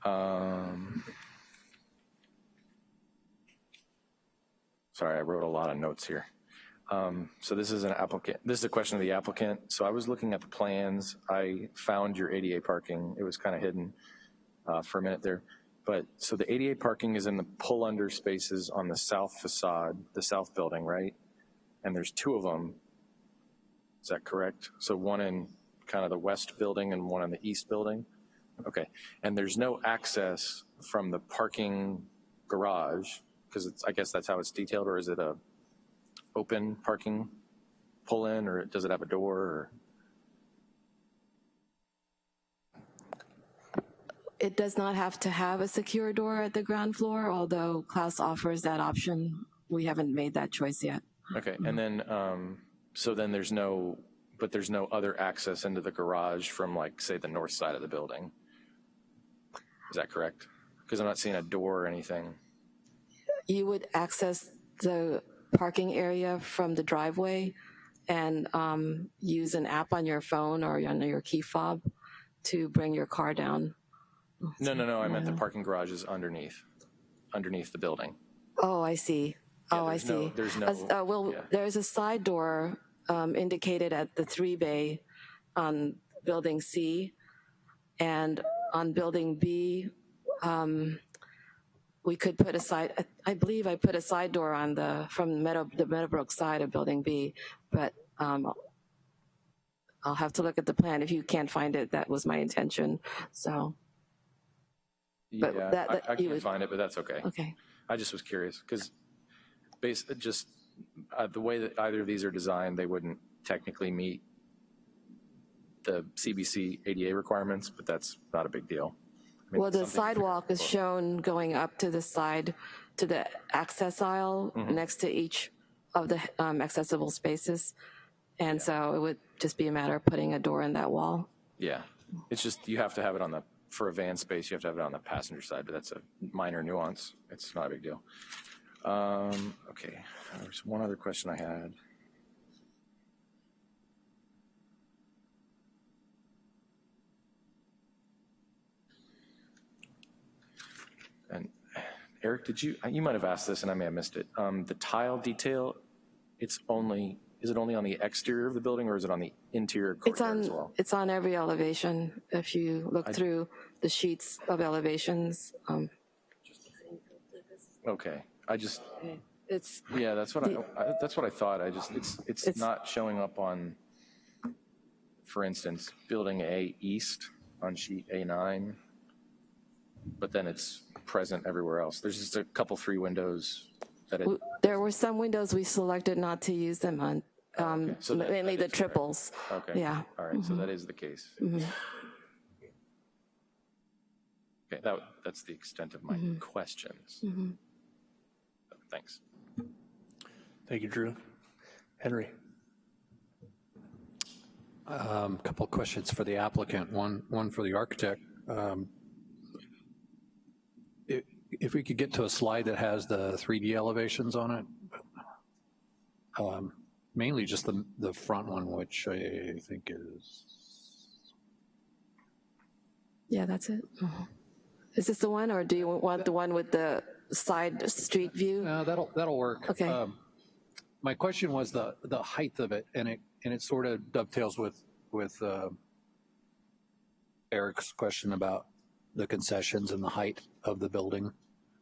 Um, sorry, I wrote a lot of notes here. Um, so this is an applicant, this is a question of the applicant. So I was looking at the plans. I found your ADA parking. It was kind of hidden uh, for a minute there. But so the ADA parking is in the pull under spaces on the south facade, the south building, right? And there's two of them. Is that correct? So one in kind of the west building and one on the east building? Okay. And there's no access from the parking garage because it's, I guess that's how it's detailed, or is it a open parking pull in, or does it have a door? Or? It does not have to have a secure door at the ground floor, although Klaus offers that option. We haven't made that choice yet. Okay, and then, um, so then there's no, but there's no other access into the garage from like, say, the north side of the building? Is that correct? Because I'm not seeing a door or anything. You would access the parking area from the driveway and um, use an app on your phone or on your key fob to bring your car down. No, no, no, I meant the parking garage is underneath, underneath the building. Oh, I see. Oh, I there's no- see. there's no- uh, Well, yeah. there's a side door um, indicated at the three bay on building C. And on building B, um, we could put a side, I- believe I put a side door on the, from Meadow, the Meadowbrook side of building B, but um, I'll have to look at the plan. If you can't find it, that was my intention, so. But Yeah, that- I, that I you can't would- find it, but that's okay. Okay. I just was curious, because base, just, uh, the way that either of these are designed, they wouldn't technically meet the CBC ADA requirements, but that's not a big deal. I mean, Well, the something to figure sidewalk is shown going up to the side, to the access aisle Mhm. next to each of the um, accessible spaces. And so it would just be a matter of putting a door in that wall. Yeah, it's just, you have to have it on the, for a van space, you have to have it on the passenger side, but that's a minor nuance. It's not a big deal. Um, okay, there's one other question I had. And Eric, did you, you might have asked this and I may have missed it. Um, the tile detail, it's only, is it only on the exterior of the building or is it on the interior It's courtyard as on, well? it's on every elevation. If you look I- through the sheets of elevations, um, Okay, I just, it's, yeah, that's what I, I- that's what I thought. I just, it's, it's It's- not showing up on, for instance, building A east on sheet A9, but then it's present everywhere else. There's just a couple, three windows that it, w- there were some windows we selected not to use them on, um, so that- mainly that the is correct. triples. okay. Yeah. All right, so Mhm. that is the case. Mhm. Okay, that, that's the extent of my Mhm. questions. Thanks. Thank you, Drew. Henry? Um, Couple of questions for the applicant, one, one for the architect. Um, i- If we could get to a slide that has the 3D elevations on it, um, mainly just the, the front one, which I think is, Yeah, that's it. Is this the one, or do you want the one with the side street view? No, that'll, that'll work. Okay. Um, My question was the, the height of it, and it, and it sort of dovetails with, with uh, Eric's question about the concessions and the height of the building.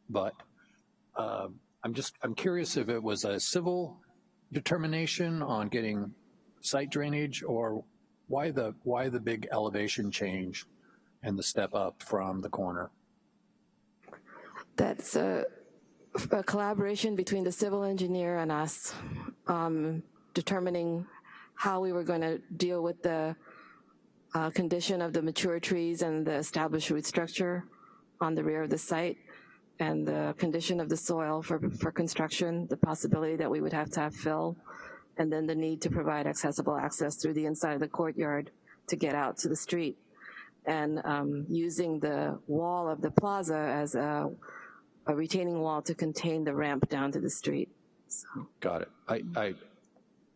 But um, I'm just, I'm curious if it was a civil determination on getting site drainage, or why the, why the big elevation change and the step up from the corner? That's a, a collaboration between the civil engineer and us, um, determining how we were going to deal with the uh, condition of the mature trees and the established root structure on the rear of the site, and the condition of the soil for, for construction, the possibility that we would have to have fill, and then the need to provide accessible access through the inside of the courtyard to get out to the street. And um, using the wall of the plaza as a, a retaining wall to contain the ramp down to the street. So. Got it. I, I,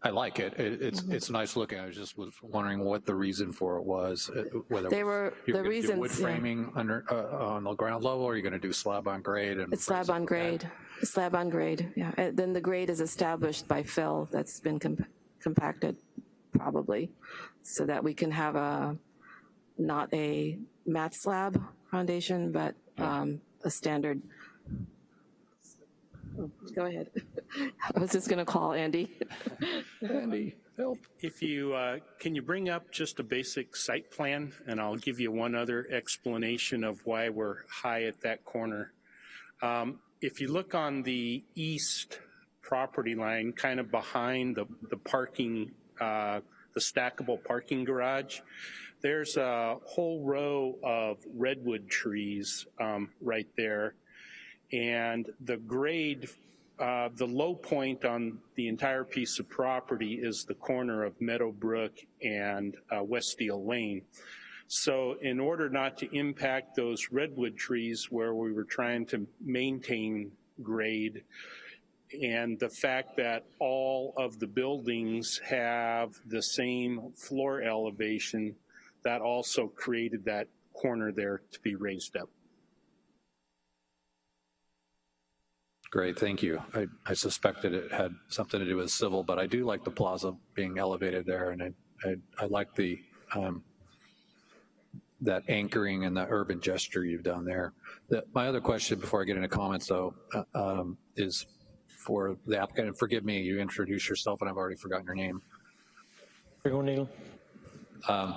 I like it. It- It's, it's nice looking. I was just was wondering what the reason for it was, uh, whether. They were- the reasons, Wood yeah. framing under, uh, on the ground level, or are you going to do slab on grade? and It's slab on grade, slab on grade, yeah. And then the grade is established by fill that's been comp- compacted, probably, so that we can have a, not a mat slab foundation, but um, a standard. Go ahead. I was just gonna call Andy. Andy, help. If you, uh, can you bring up just a basic site plan? And I'll give you one other explanation of why we're high at that corner. Um, If you look on the east property line, kind of behind the, the parking, uh, the stackable parking garage, there's a whole row of redwood trees um, right there. And the grade, uh, the low point on the entire piece of property is the corner of Meadowbrook and uh, West Steele Lane. So in order not to impact those redwood trees where we were trying to maintain grade, and the fact that all of the buildings have the same floor elevation, that also created that corner there to be raised up. Great, thank you. I, I suspected it had something to do with civil, but I do like the plaza being elevated there, and I, I, I like the, um, that anchoring and the urban gesture you've done there. The, my other question before I get into comments though, uh, um, is for the applicant, and forgive me, you introduced yourself and I've already forgotten your name. O'Neill. Um,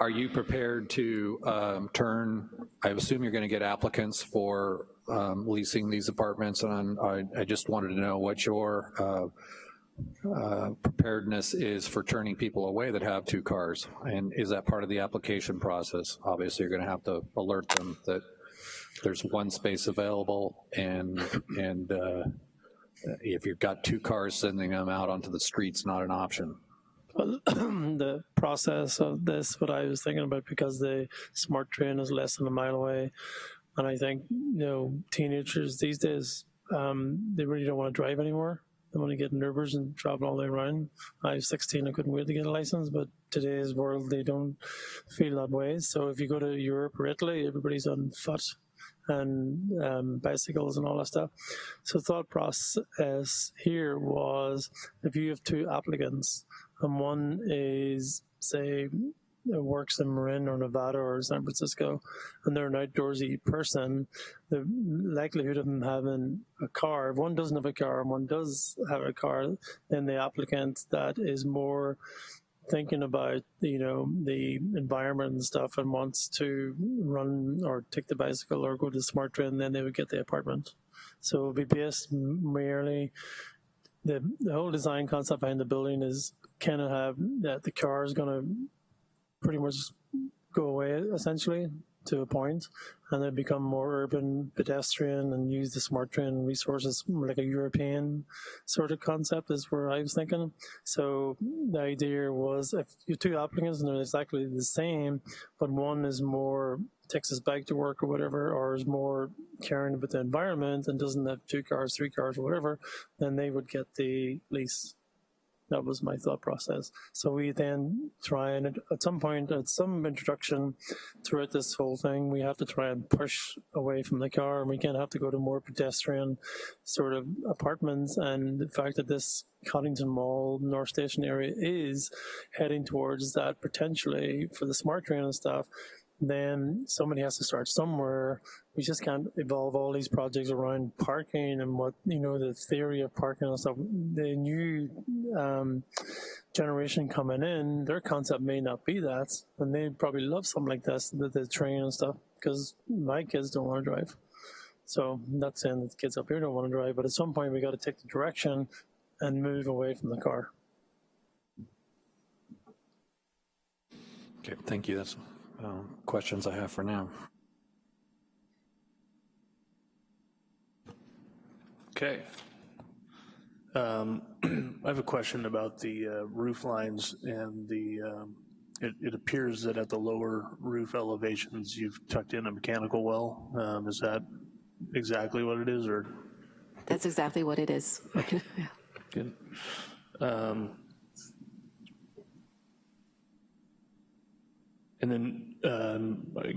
Are you prepared to um, turn, I assume you're going to get applicants for um, leasing these apartments, and I, I just wanted to know what your uh, uh, preparedness is for turning people away that have two cars, and is that part of the application process? Obviously, you're going to have to alert them that there's one space available, and, and uh, if you've got two cars, sending them out onto the street's not an option. The process of this, what I was thinking about, because the SMART train is less than a mile away, and I think, you know, teenagers these days, um, they really don't want to drive anymore. They want to get in and travel all the way around. I was 16, I couldn't wait to get a license, but today's world, they don't feel that way. So if you go to Europe or Italy, everybody's on foot and um, bicycles and all that stuff. So thought process here was if you have two applicants and one is say works in Marin or Novato or San Francisco and they're an outdoorsy person, the likelihood of them having a car, if one doesn't have a car and one does have a car, then the applicant that is more thinking about you know the environment and stuff and wants to run or take the bicycle or go to the SMART train then they would get the apartment. So it would be based merely the, the whole design concept behind the building is kind of have that the car is going to pretty much go away essentially to a point and then become more urban pedestrian and use the SMART train resources like a European sort of concept is where I was thinking. So the idea was if you two applicants and they're exactly the same, but one is more takes his bike to work or whatever, or is more caring about the environment and doesn't have two cars, three cars, or whatever, then they would get the lease. That was my thought process. So we then try and at some point, at some introduction throughout this whole thing, we have to try and push away from the car and we can't have to go to more pedestrian sort of apartments. And the fact that this Coddingtown Mall, North Station area is heading towards that potentially for the SMART train and stuff, then somebody has to start somewhere. We just can't evolve all these projects around parking and what, you know, the theory of parking and stuff. The new um, generation coming in, their concept may not be that, and they probably love something like this, the, the train and stuff, because my kids don't want to drive. So I'm not saying that the kids up here don't want to drive, but at some point we got to take the direction and move away from the car. Okay, thank you. That's um, questions I have for now. Okay. Um, I have a question about the uh, roof lines and the um, it, it appears that at the lower roof elevations, you've tucked in a mechanical well. Um, Is that exactly what it is, or? That's exactly what it is. Yeah. Good. And then, um, I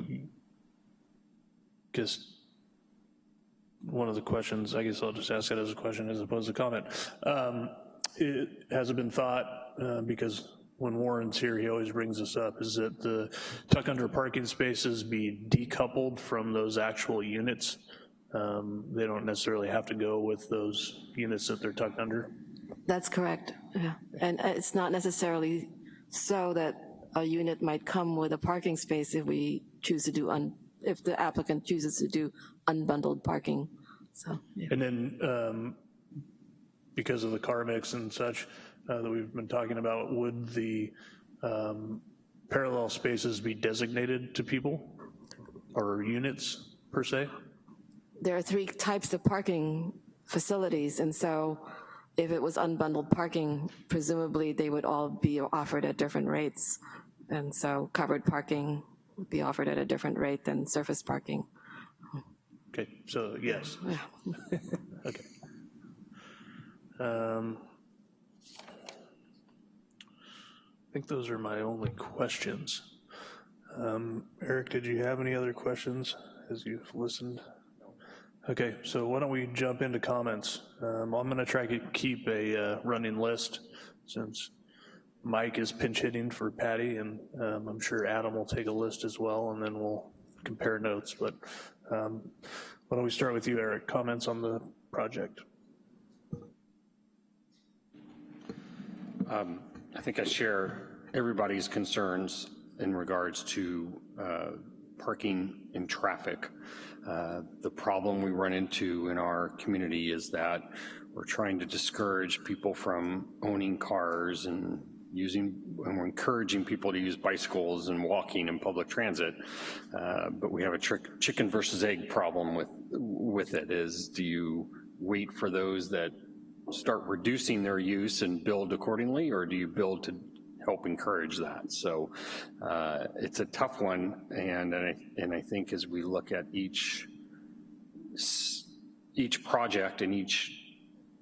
guess, one of the questions, I guess I'll just ask it as a question as opposed to comment. Um, It, has it been thought, uh, because when Warren's here, he always brings this up, is that the tuck under parking spaces be decoupled from those actual units? Um, They don't necessarily have to go with those units that they're tucked under? That's correct, yeah. And uh, it's not necessarily so that a unit might come with a parking space if we choose to do, un if the applicant chooses to do unbundled parking, so. yeah. And then, um, because of the car mix and such uh, that we've been talking about, would the um, parallel spaces be designated to people or units per se? There are three types of parking facilities, and so if it was unbundled parking, presumably they would all be offered at different rates. And so covered parking would be offered at a different rate than surface parking. Okay, so yes. Okay. Um, I think those are my only questions. Um, Eric, did you have any other questions as you've listened? Okay, so why don't we jump into comments? Um, I'm gonna try to keep a uh, running list since Mike is pinch hitting for Patty and um, I'm sure Adam will take a list as well and then we'll compare notes. But um, why don't we start with you, Eric? Comments on the project? Um, I think I share everybody's concerns in regards to uh, parking and traffic. Uh, the problem we run into in our community is that we're trying to discourage people from owning cars and using, and we're encouraging people to use bicycles and walking and public transit. Uh, but we have a trick, chicken versus egg problem with, with it is do you wait for those that start reducing their use and build accordingly, or do you build to help encourage that? So uh, it's a tough one, and, and, I, and I think as we look at each, each project and each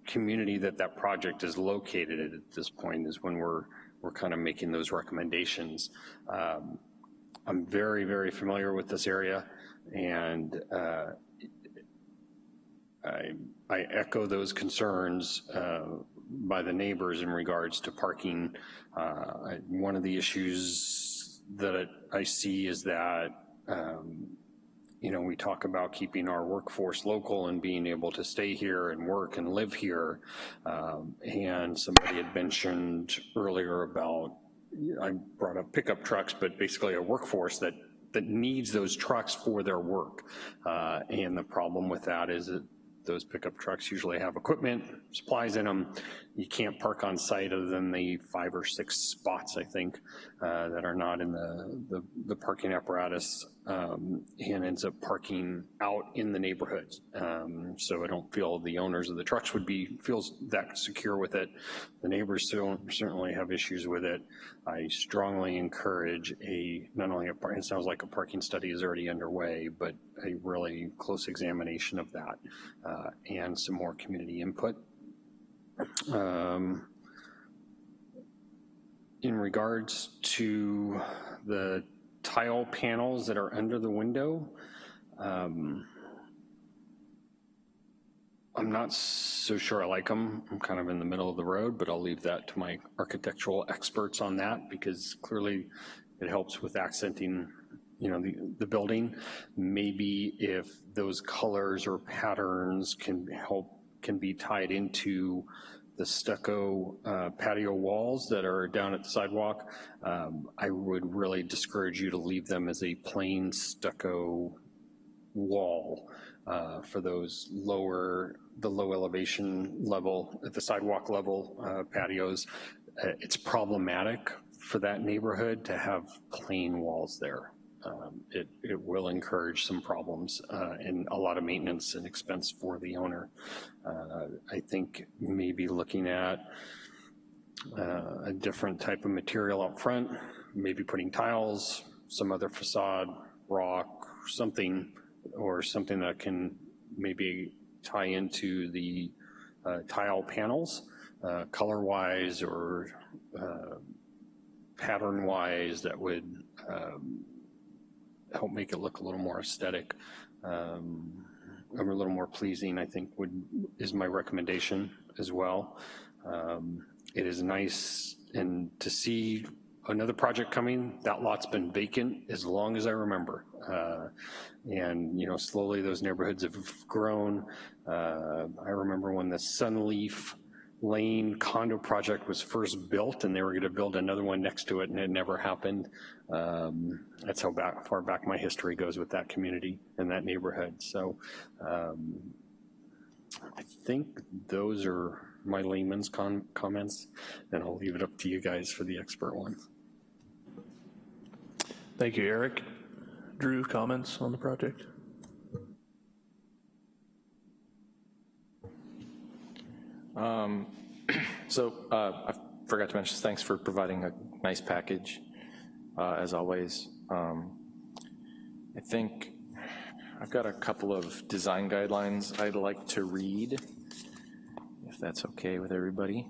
community that that project is located at at this point is when we're, we're kind of making those recommendations. Um, I'm very, very familiar with this area, and uh, I, I echo those concerns uh, by the neighbors in regards to parking. Uh, one of the issues that I see is that, um, you know, we talk about keeping our workforce local and being able to stay here and work and live here. Um, and somebody had mentioned earlier about, I brought up pickup trucks, but basically a workforce that that needs those trucks for their work. Uh, and the problem with that is that those pickup trucks usually have equipment, supplies in them. You can't park on site other than the five or six spots, I think, uh, that are not in the, the, the parking apparatus um, and ends up parking out in the neighborhood. Um, so I don't feel the owners of the trucks would be, feels that secure with it. The neighbors certainly have issues with it. I strongly encourage a, not only a, it sounds like a parking study is already underway, but a really close examination of that uh, and some more community input. Um, in regards to the tile panels that are under the window, um, I'm not so sure I like them. I'm kind of in the middle of the road, but I'll leave that to my architectural experts on that because clearly it helps with accenting you know, the, the building. Maybe if those colors or patterns can help, can be tied into the stucco uh, patio walls that are down at the sidewalk, um, I would really discourage you to leave them as a plain stucco wall uh, for those lower, the low elevation level, at the sidewalk level uh, patios. Uh, it's problematic for that neighborhood to have plain walls there. Um, it, it will encourage some problems uh, and a lot of maintenance and expense for the owner. Uh, I think maybe looking at uh, a different type of material up front, maybe putting tiles, some other facade, rock, something, or something that can maybe tie into the uh, tile panels, uh, color-wise or uh, pattern-wise that would um, help make it look a little more aesthetic, um, or a little more pleasing, I think would, is my recommendation as well. Um, It is nice and to see another project coming, that lot's been vacant as long as I remember. Uh, And, you know, slowly those neighborhoods have grown. Uh, I remember when the Sunleaf Lane condo project was first built and they were gonna build another one next to it and it never happened. Um, That's how back, far back my history goes with that community and that neighborhood. So um, I think those are my layman's comments, and I'll leave it up to you guys for the expert ones. Thank you, Eric. Drew, comments on the project? Um, So uh, I forgot to mention, thanks for providing a nice package, uh, as always. Um, I think I've got a couple of design guidelines I'd like to read, if that's okay with everybody.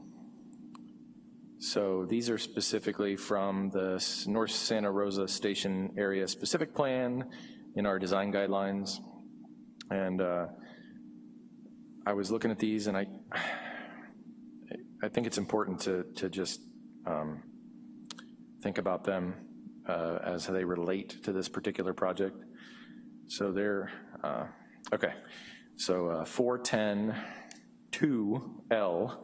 So these are specifically from the North Santa Rosa Station Area Specific Plan in our design guidelines. And uh, I was looking at these and I, I think it's important to, to just um, think about them uh, as they relate to this particular project. So they're, uh, okay, so uh, 410-2L,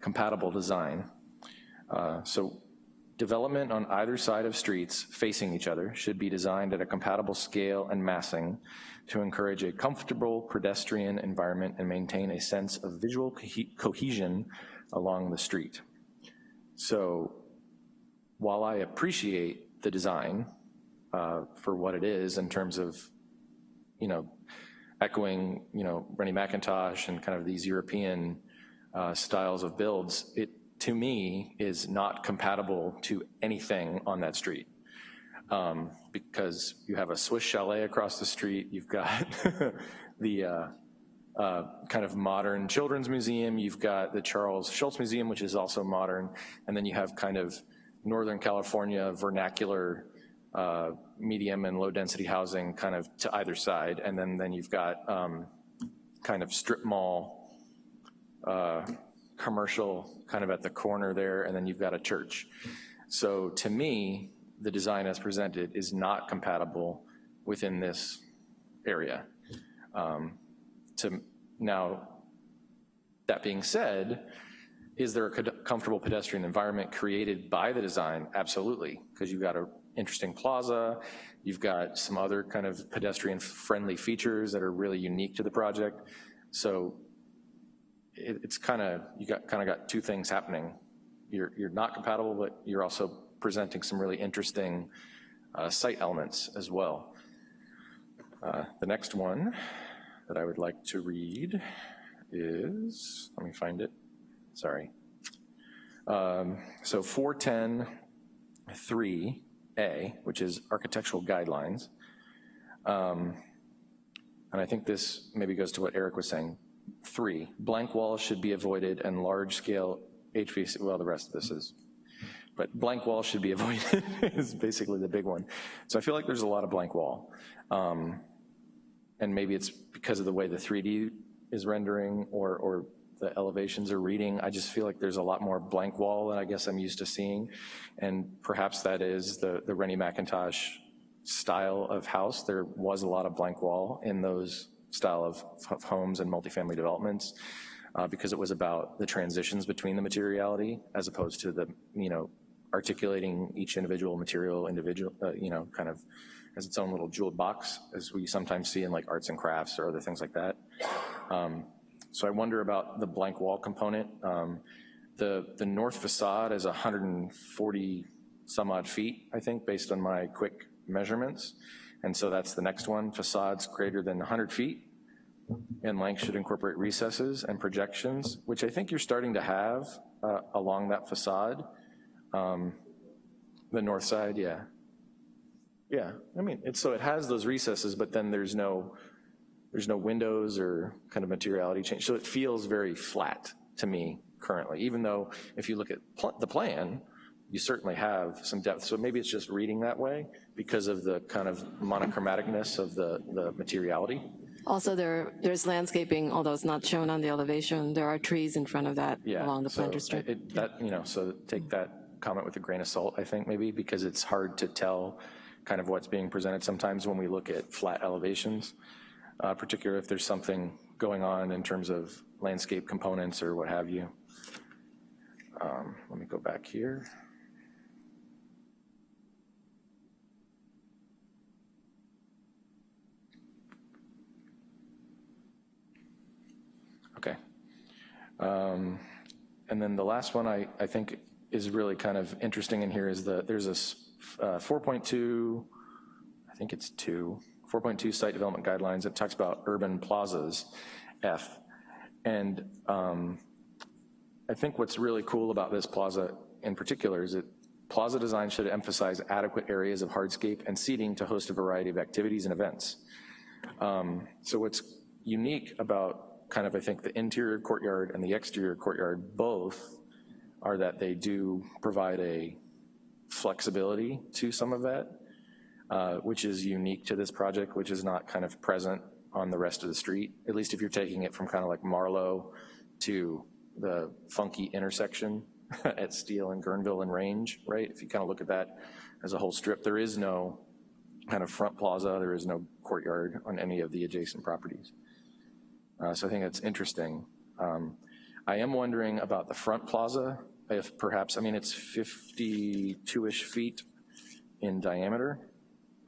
compatible design. Uh, So development on either side of streets facing each other should be designed at a compatible scale and massing to encourage a comfortable pedestrian environment and maintain a sense of visual cohe- cohesion along the street. So while I appreciate the design uh, for what it is in terms of, you know, echoing, you know, Rennie Mackintosh and kind of these European uh, styles of builds, it, to me, is not compatible to anything on that street. Um, Because you have a Swiss chalet across the street, you've got the uh, uh, kind of modern children's museum, you've got the Charles Schulz Museum, which is also modern, and then you have kind of Northern California vernacular uh, medium and low-density housing kind of to either side, and then, then you've got um, kind of strip mall, uh, commercial kind of at the corner there, and then you've got a church. So to me, the design as presented is not compatible within this area. Um, To, now, that being said, is there a comfortable pedestrian environment created by the design? Absolutely, because you've got an interesting plaza, you've got some other kind of pedestrian-friendly features that are really unique to the project. So it, it's kind of, you got, kind of got two things happening. You're, you're not compatible, but you're also presenting some really interesting uh, site elements as well. Uh, The next one that I would like to read is, let me find it, sorry. Um, So 410-3A, which is architectural guidelines. Um, And I think this maybe goes to what Eric was saying. Three, blank walls should be avoided and large-scale HVAC, well, the rest of this is, but blank walls should be avoided is basically the big one. So I feel like there's a lot of blank wall. Um, And maybe it's because of the way the 3D is rendering or, or the elevations are reading. I just feel like there's a lot more blank wall than I guess I'm used to seeing. And perhaps that is the, the Rennie Mackintosh style of house. There was a lot of blank wall in those style of, of homes and multifamily developments uh, because it was about the transitions between the materiality as opposed to the, you know, articulating each individual material, individual, uh, you know, kind of as its own little jeweled box, as we sometimes see in like arts and crafts or other things like that. Um, So I wonder about the blank wall component. Um, The, the north facade is 140 some odd feet, I think, based on my quick measurements. And so that's the next one, facades greater than 100 feet in length should incorporate recesses and projections, which I think you're starting to have uh, along that facade. Um, The north side, yeah. Yeah, I mean, it's, so it has those recesses, but then there's no, there's no windows or kind of materiality change. So it feels very flat to me currently, even though if you look at pl the plan, you certainly have some depth. So maybe it's just reading that way because of the kind of monochromaticness of the, the materiality. Also, there there's landscaping, although it's not shown on the elevation. There are trees in front of that Yeah. along the so planter strip. it- That, you know, so take that comment with a grain of salt, I think, maybe, because it's hard to tell kind of what's being presented sometimes when we look at flat elevations, uh, particularly if there's something going on in terms of landscape components or what have you. Um, Let me go back here. Okay. Um, And then the last one I, I think is really kind of interesting in here is that there's a s- uh, 4.2, I think it's two, 4.2 site development guidelines it talks about urban plazas, F. And um, I think what's really cool about this plaza in particular is that plaza design should emphasize adequate areas of hardscape and seating to host a variety of activities and events. Um, So what's unique about kind of, I think, the interior courtyard and the exterior courtyard both are that they do provide a flexibility to some of that, uh, which is unique to this project, which is not kind of present on the rest of the street, at least if you're taking it from kind of like Marlow to the funky intersection at Steele and Guerneville and Range, right? If you kind of look at that as a whole strip, there is no kind of front plaza, there is no courtyard on any of the adjacent properties. Uh, So I think that's interesting. Um, I am wondering about the front plaza, if perhaps, I mean, it's 52-ish feet in diameter.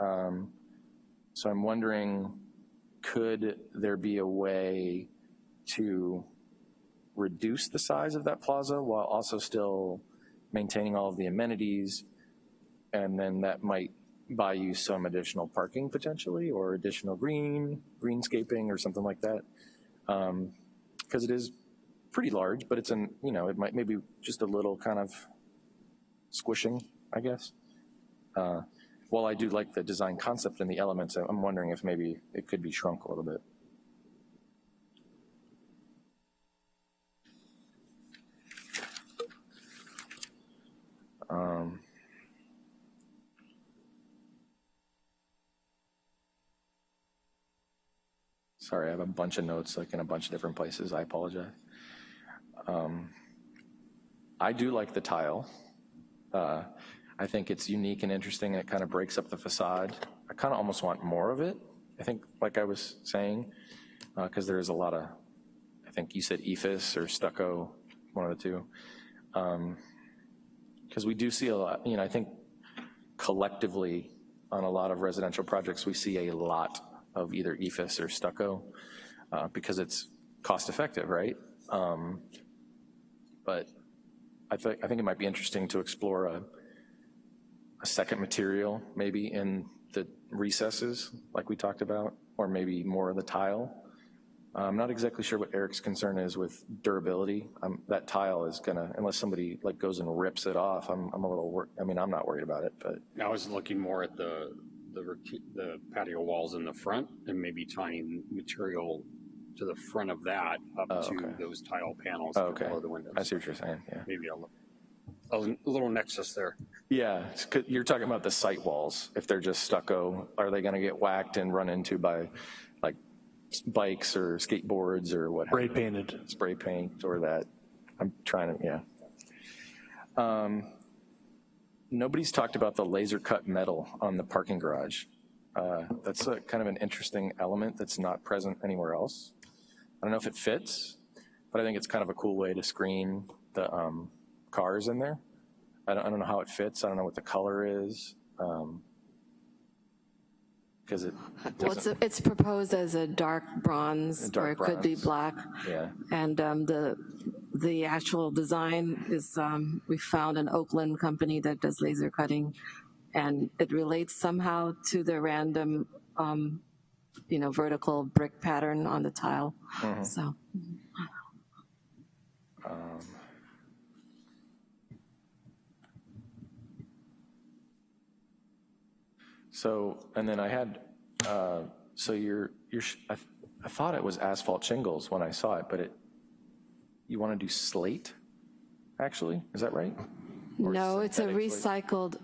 Um, So I'm wondering, could there be a way to reduce the size of that plaza while also still maintaining all of the amenities? And then that might buy you some additional parking potentially, or additional green, greenscaping, or something like that because it is pretty large, but it's an, you know, it might maybe just a little kind of squishing, I guess. Uh, While I do like the design concept and the elements, I'm wondering if maybe it could be shrunk a little bit. Um, Sorry, I have a bunch of notes like in a bunch of different places. I apologize. Um, I do like the tile. Uh, I think it's unique and interesting and it kind of breaks up the facade. I kind of almost want more of it. I think, like I was saying, because there is a lot of, I think you said EIFS or stucco, one of the two. Because we do see a lot, you know, I think collectively on a lot of residential projects, we see a lot of either EIFS or stucco uh, because it's cost effective, right? Um, But I think, I think it might be interesting to explore a, a second material, maybe in the recesses, like we talked about, or maybe more of the tile. I'm not exactly sure what Eric's concern is with durability. Um, That tile is gonna, unless somebody like goes and rips it off, I'm, I'm a little, wor- I mean, I'm not worried about it, but I was looking more at the, the the patio walls in the front and maybe tying material to the front of that Oh, up to okay. those tile panels Oh, okay. below the windows. I see what you're saying, yeah. Maybe a, a little nexus there. Yeah, you're talking about the site walls. If they're just stucco, are they gonna get whacked and run into by like bikes or skateboards or what? Spray painted. Spray paint or that. I'm trying to, yeah. Um, Nobody's talked about the laser cut metal on the parking garage. Uh, That's a kind of an interesting element that's not present anywhere else. I don't know if it fits, but I think it's kind of a cool way to screen the um, cars in there. I don't, I don't know how it fits. I don't know what the color is. Because it Well, it's, doesn't, it's proposed as a dark bronze, A dark or it could be black. yeah. And um, the, the actual design is, um, we found an Oakland company that does laser cutting, and it relates somehow to the random, um, you know, vertical brick pattern on the tile. Mhm. So, Um, So, and then I had, uh, so you're, you're, sh- I, I thought it was asphalt shingles when I saw it, but it, you want to do slate, actually? Is that right? Or No, it's a recycled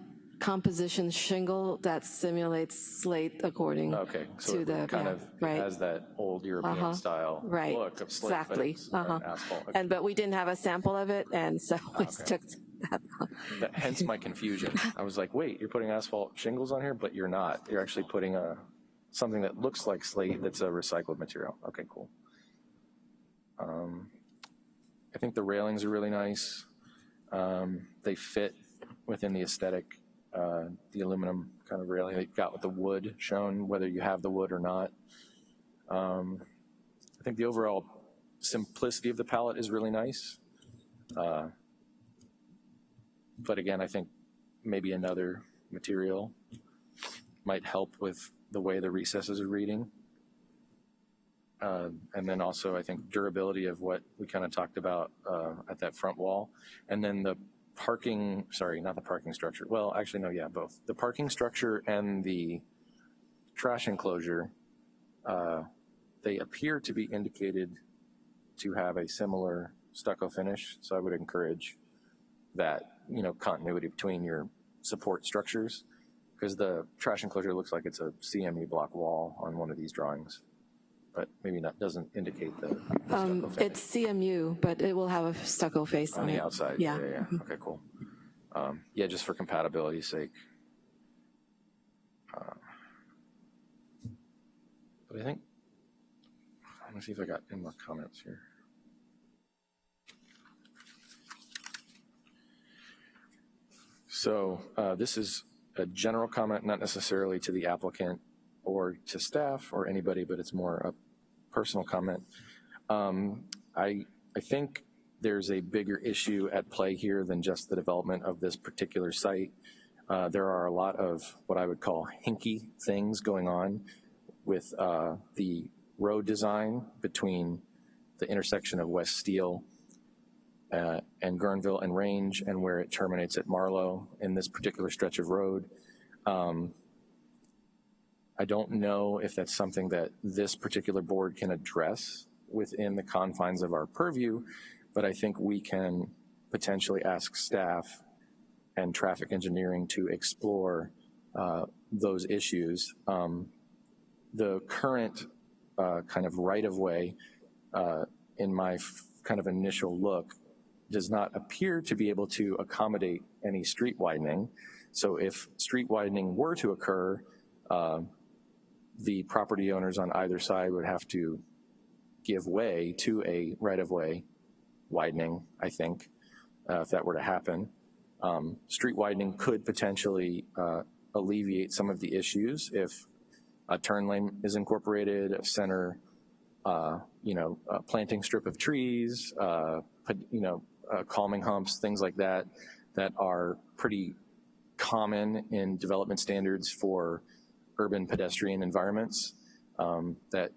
composition shingle that simulates slate according Okay, so to it the, kind yeah, of right. has that old European Uh-huh. style Right, look of slate, exactly. uh, asphalt. Okay. And, but we didn't have a sample of it, and so we Okay. took that. That- Hence my confusion. I was like, wait, you're putting asphalt shingles on here, but you're not. You're actually putting a, something that looks like slate that's a recycled material. Okay, cool. Um, I think the railings are really nice. Um, They fit within the aesthetic, uh, the aluminum kind of railing they've got with the wood shown, whether you have the wood or not. Um, I think the overall simplicity of the palette is really nice. Uh, but again, I think maybe another material might help with the way the recesses are reading. Uh, and then also, I think durability of what we kind of talked about uh, at that front wall. And then the parking, sorry, not the parking structure. Well, actually, no, yeah, both. The parking structure and the trash enclosure, uh, they appear to be indicated to have a similar stucco finish. So I would encourage that, you know, continuity between your support structures because the trash enclosure looks like it's a CMU block wall on one of these drawings, but maybe not, doesn't indicate the the Um, It's CMU, but it will have a stucco face on on it. the outside. Yeah. Yeah, yeah, okay, cool. Um, yeah, just for compatibility's sake. Uh, But I think, let me see if I got any more comments here. So uh, this is a general comment, not necessarily to the applicant or to staff or anybody, but it's more a personal comment. Um, I, I think there's a bigger issue at play here than just the development of this particular site. Uh, there are a lot of what I would call hinky things going on with uh, the road design between the intersection of West Steele uh, and Guerneville and Range and where it terminates at Marlow in this particular stretch of road. Um, I don't know if that's something that this particular board can address within the confines of our purview, but I think we can potentially ask staff and traffic engineering to explore uh, those issues. Um, the current uh, kind of right-of-way uh, in my kind of initial look does not appear to be able to accommodate any street widening. So if street widening were to occur, uh, the property owners on either side would have to give way to a right-of-way widening, I think, uh, if that were to happen. Um, Street widening could potentially uh, alleviate some of the issues if a turn lane is incorporated, a center, uh, you know, a planting strip of trees, uh, you know, uh, calming humps, things like that, that are pretty common in development standards for urban pedestrian environments. Um, that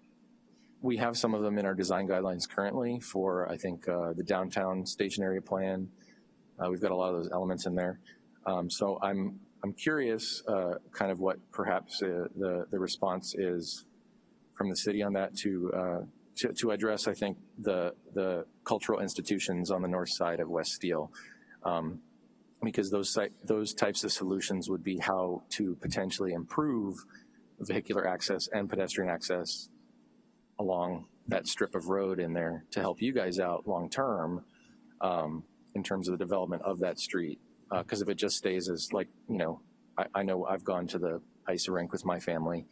we have some of them in our design guidelines currently for, I think, uh, the downtown station area plan. Uh, we've got a lot of those elements in there. Um, so I'm I'm curious, uh, kind of what perhaps uh, the the response is from the city on that to uh, to, to address, I think, the the cultural institutions on the north side of West Steele, um, because those those types of solutions would be how to potentially improve vehicular access and pedestrian access along that strip of road in there to help you guys out long term um, in terms of the development of that street. Because if it just stays as like, you know, I, I know I've gone to the ice rink with my family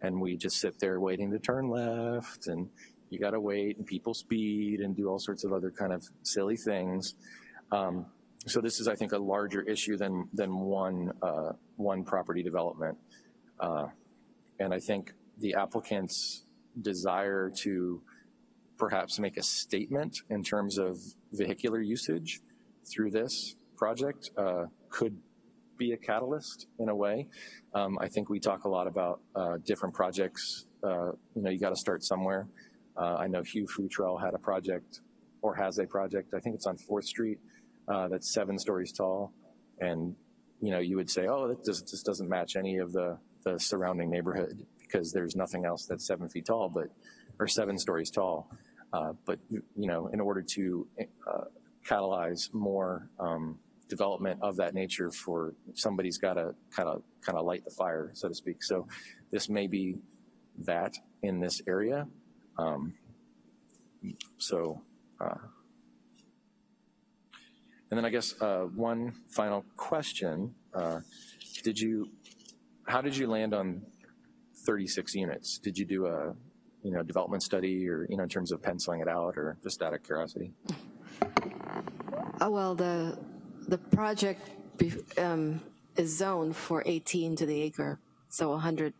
and we just sit there waiting to turn left and you got to wait and people speed and do all sorts of other kind of silly things. Um, so this is, I think, a larger issue than, than one, uh, one property development. Uh, and I think the applicant's desire to perhaps make a statement in terms of vehicular usage through this project uh, could be a catalyst in a way. Um, I think we talk a lot about uh, different projects. Uh, you know, you got to start somewhere. Uh, I know Hugh Futrell had a project or has a project. I think it's on Fourth Street uh, that's seven stories tall, and you know, you would say, oh, that just, just doesn't match any of the the surrounding neighborhood because there's nothing else that's seven feet tall, but, or seven stories tall. Uh, But, you know, in order to uh, catalyze more um, development of that nature for, somebody's got to kind of, kind of light the fire, so to speak. So this may be that in this area. Um, So, uh, and then I guess uh, one final question. Uh, Did you, how did you land on 36 units? Did you do a, you know, development study or, you know, in terms of penciling it out or just out of curiosity? Oh, well, the, the project be- um, is zoned for 18 to the acre, so 100%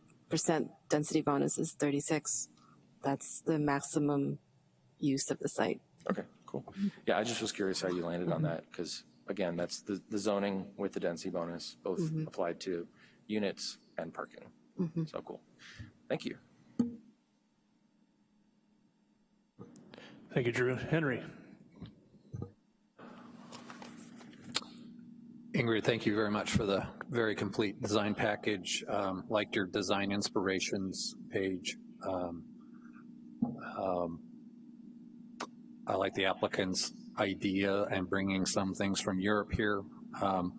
density bonus is 36. That's the maximum use of the site. Okay, cool. Yeah, I just was curious how you landed on that because, again, that's the, the zoning with the density bonus, both Mhm. applied to units and parking. Mhm. So cool. Thank you. Thank you, Drew. Henry? Ingrid, thank you very much for the very complete design package. Um, Liked your design inspirations page. Um, um, I like the applicant's idea and bringing some things from Europe here. Um,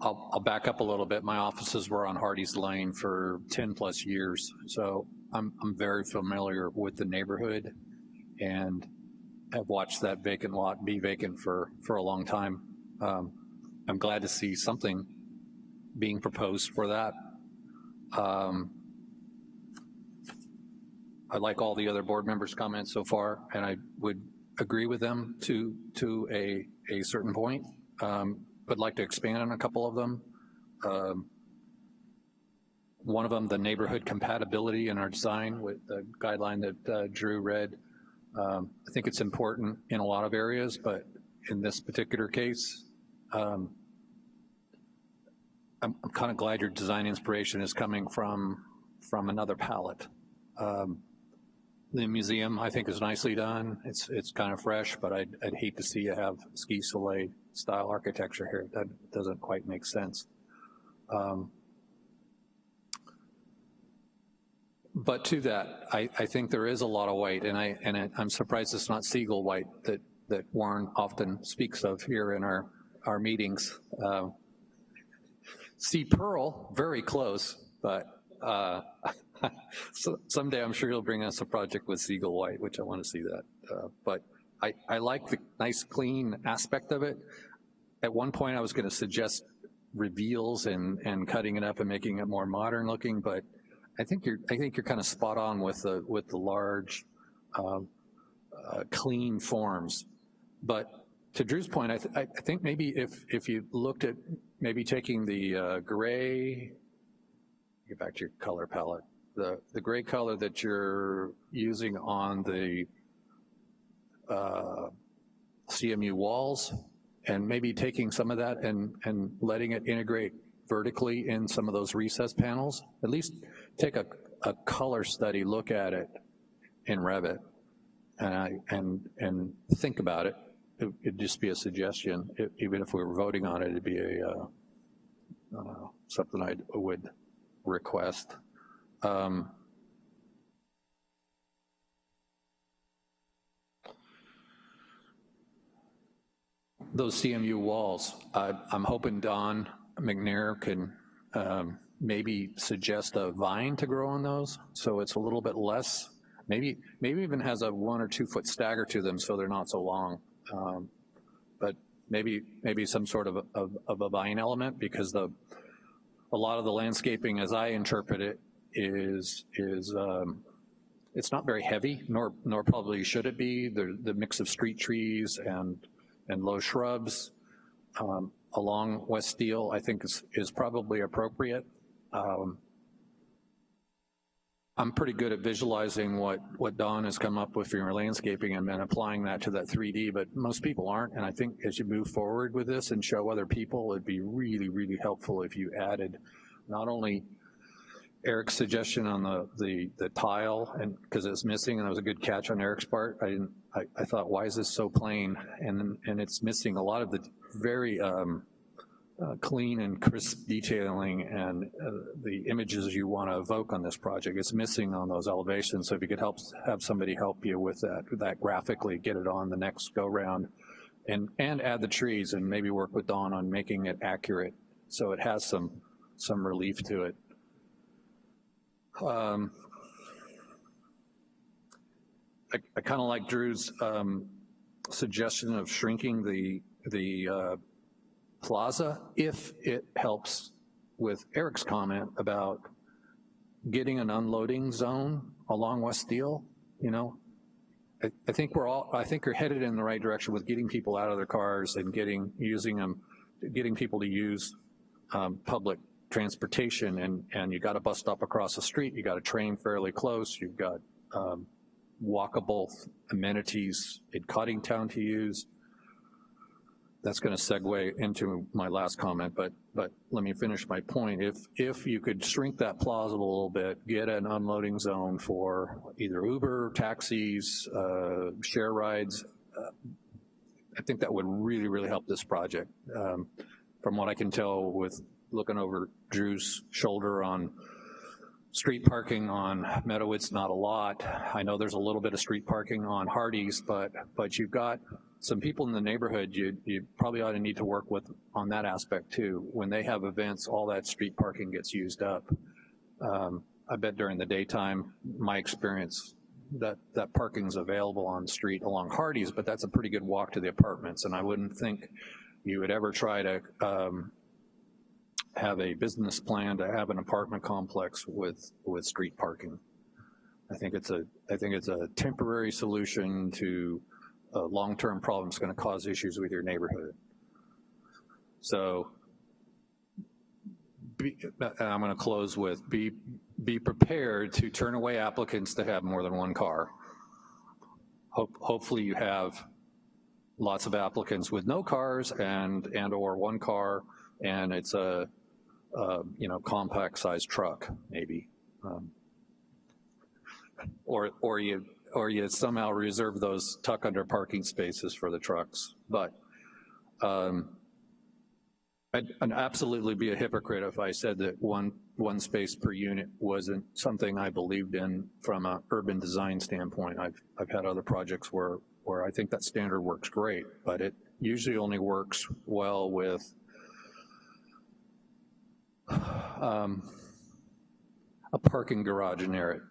I'll, I'll back up a little bit. My offices were on Hardies Lane for 10 plus years, so I'm, I'm very familiar with the neighborhood and have watched that vacant lot be vacant for, for a long time. Um, I'm glad to see something being proposed for that. Um, I like all the other board members' comments so far, and I would agree with them to, to a, a certain point. Um, Would like to expand on a couple of them. Um, One of them, the neighborhood compatibility in our design with the guideline that uh, Drew read. Um, I think it's important in a lot of areas, but in this particular case, um, I'm, I'm kind of glad your design inspiration is coming from, from another palette. Um, The museum, I think, is nicely done. It's, it's kind of fresh, but I'd, I'd hate to see you have ski soleil style architecture here. That doesn't quite make sense. Um, But to that, I, I think there is a lot of white, and I and I'm surprised it's not Siegel white that that Warren often speaks of here in our our meetings. Uh, sea pearl, very close, but uh, so someday I'm sure he'll bring us a project with Siegel white, which I want to see that. Uh, but I I like the nice clean aspect of it. At one point, I was going to suggest reveals and and cutting it up and making it more modern looking, but I think you're, I think you're kind of spot on with the, with the large, um, uh, clean forms. But to Drew's point, I, th I think maybe if, if you looked at maybe taking the uh, gray, get back to your color palette, the, the gray color that you're using on the uh, CMU walls, and maybe taking some of that and, and letting it integrate vertically in some of those recess panels, at least take a, a color study look at it in Revit and, I, and, and think about it. it. It'd just be a suggestion. It, even if we were voting on it, it'd be a, uh, uh, something I would request. Um, those CMU walls, I, I'm hoping Don McNair can um, maybe suggest a vine to grow on those, so it's a little bit less, maybe maybe even has a one or two foot stagger to them so they're not so long. Um, but maybe maybe some sort of a, of, of a vine element because the a lot of the landscaping as I interpret it is is um, it's not very heavy, nor nor probably should it be. The the mix of street trees and and low shrubs um, along West Steele, I think is, is probably appropriate. Um, I'm pretty good at visualizing what, what Don has come up with for your landscaping and then applying that to that 3D, but most people aren't, and I think as you move forward with this and show other people, it'd be really, really helpful if you added not only Eric's suggestion on the, the, the tile, and because it's missing, and it was a good catch on Eric's part. I didn't, I, I thought, why is this so plain? And, and it's missing a lot of the very um, uh, clean and crisp detailing and uh, the images you want to evoke on this project. It's missing on those elevations, so if you could help have somebody help you with that, that graphically, get it on the next go-round, and, and add the trees and maybe work with Don on making it accurate so it has some, some relief to it. Um, I, I kind of like Drew's um, suggestion of shrinking the, the uh, plaza if it helps with Eric's comment about getting an unloading zone along West Steele, you know, I, I, think we're all, I think you're headed in the right direction with getting people out of their cars and getting, using them, getting people to use um, public transportation and, and you got a bus stop across the street, you got a train fairly close, you've got um, walkable amenities in Coddingtown to use. That's going to segue into my last comment, but but let me finish my point. If if you could shrink that plaza a little bit, get an unloading zone for either Uber, taxis, uh, share rides, uh, I think that would really, really help this project. Um, from what I can tell with looking over Drew's shoulder on street parking on Meadow, Meadowitz, not a lot. I know there's a little bit of street parking on Hardies, but but you've got some people in the neighborhood you, you probably ought to need to work with on that aspect too. When they have events, all that street parking gets used up. Um, I bet during the daytime, my experience, that, that parking's available on street along Hardies, but that's a pretty good walk to the apartments, and I wouldn't think you would ever try to um, have a business plan to have an apartment complex with, with street parking. I think it's a, I think it's a temporary solution to a long-term problem gonna cause issues with your neighborhood. So, be, uh, I'm gonna close with, be, be prepared to turn away applicants that have more than one car. Hope, hopefully you have lots of applicants with no cars and, and or one car, and it's a, a you know, compact sized truck, maybe. Um, or, or you or you somehow reserve those tuck under parking spaces for the trucks. But um, I'd, I'd, absolutely be a hypocrite if I said that one, one space per unit wasn't something I believed in from an urban design standpoint. I've, I've had other projects where, where I think that standard works great, but it usually only works well with um, a parking garage near it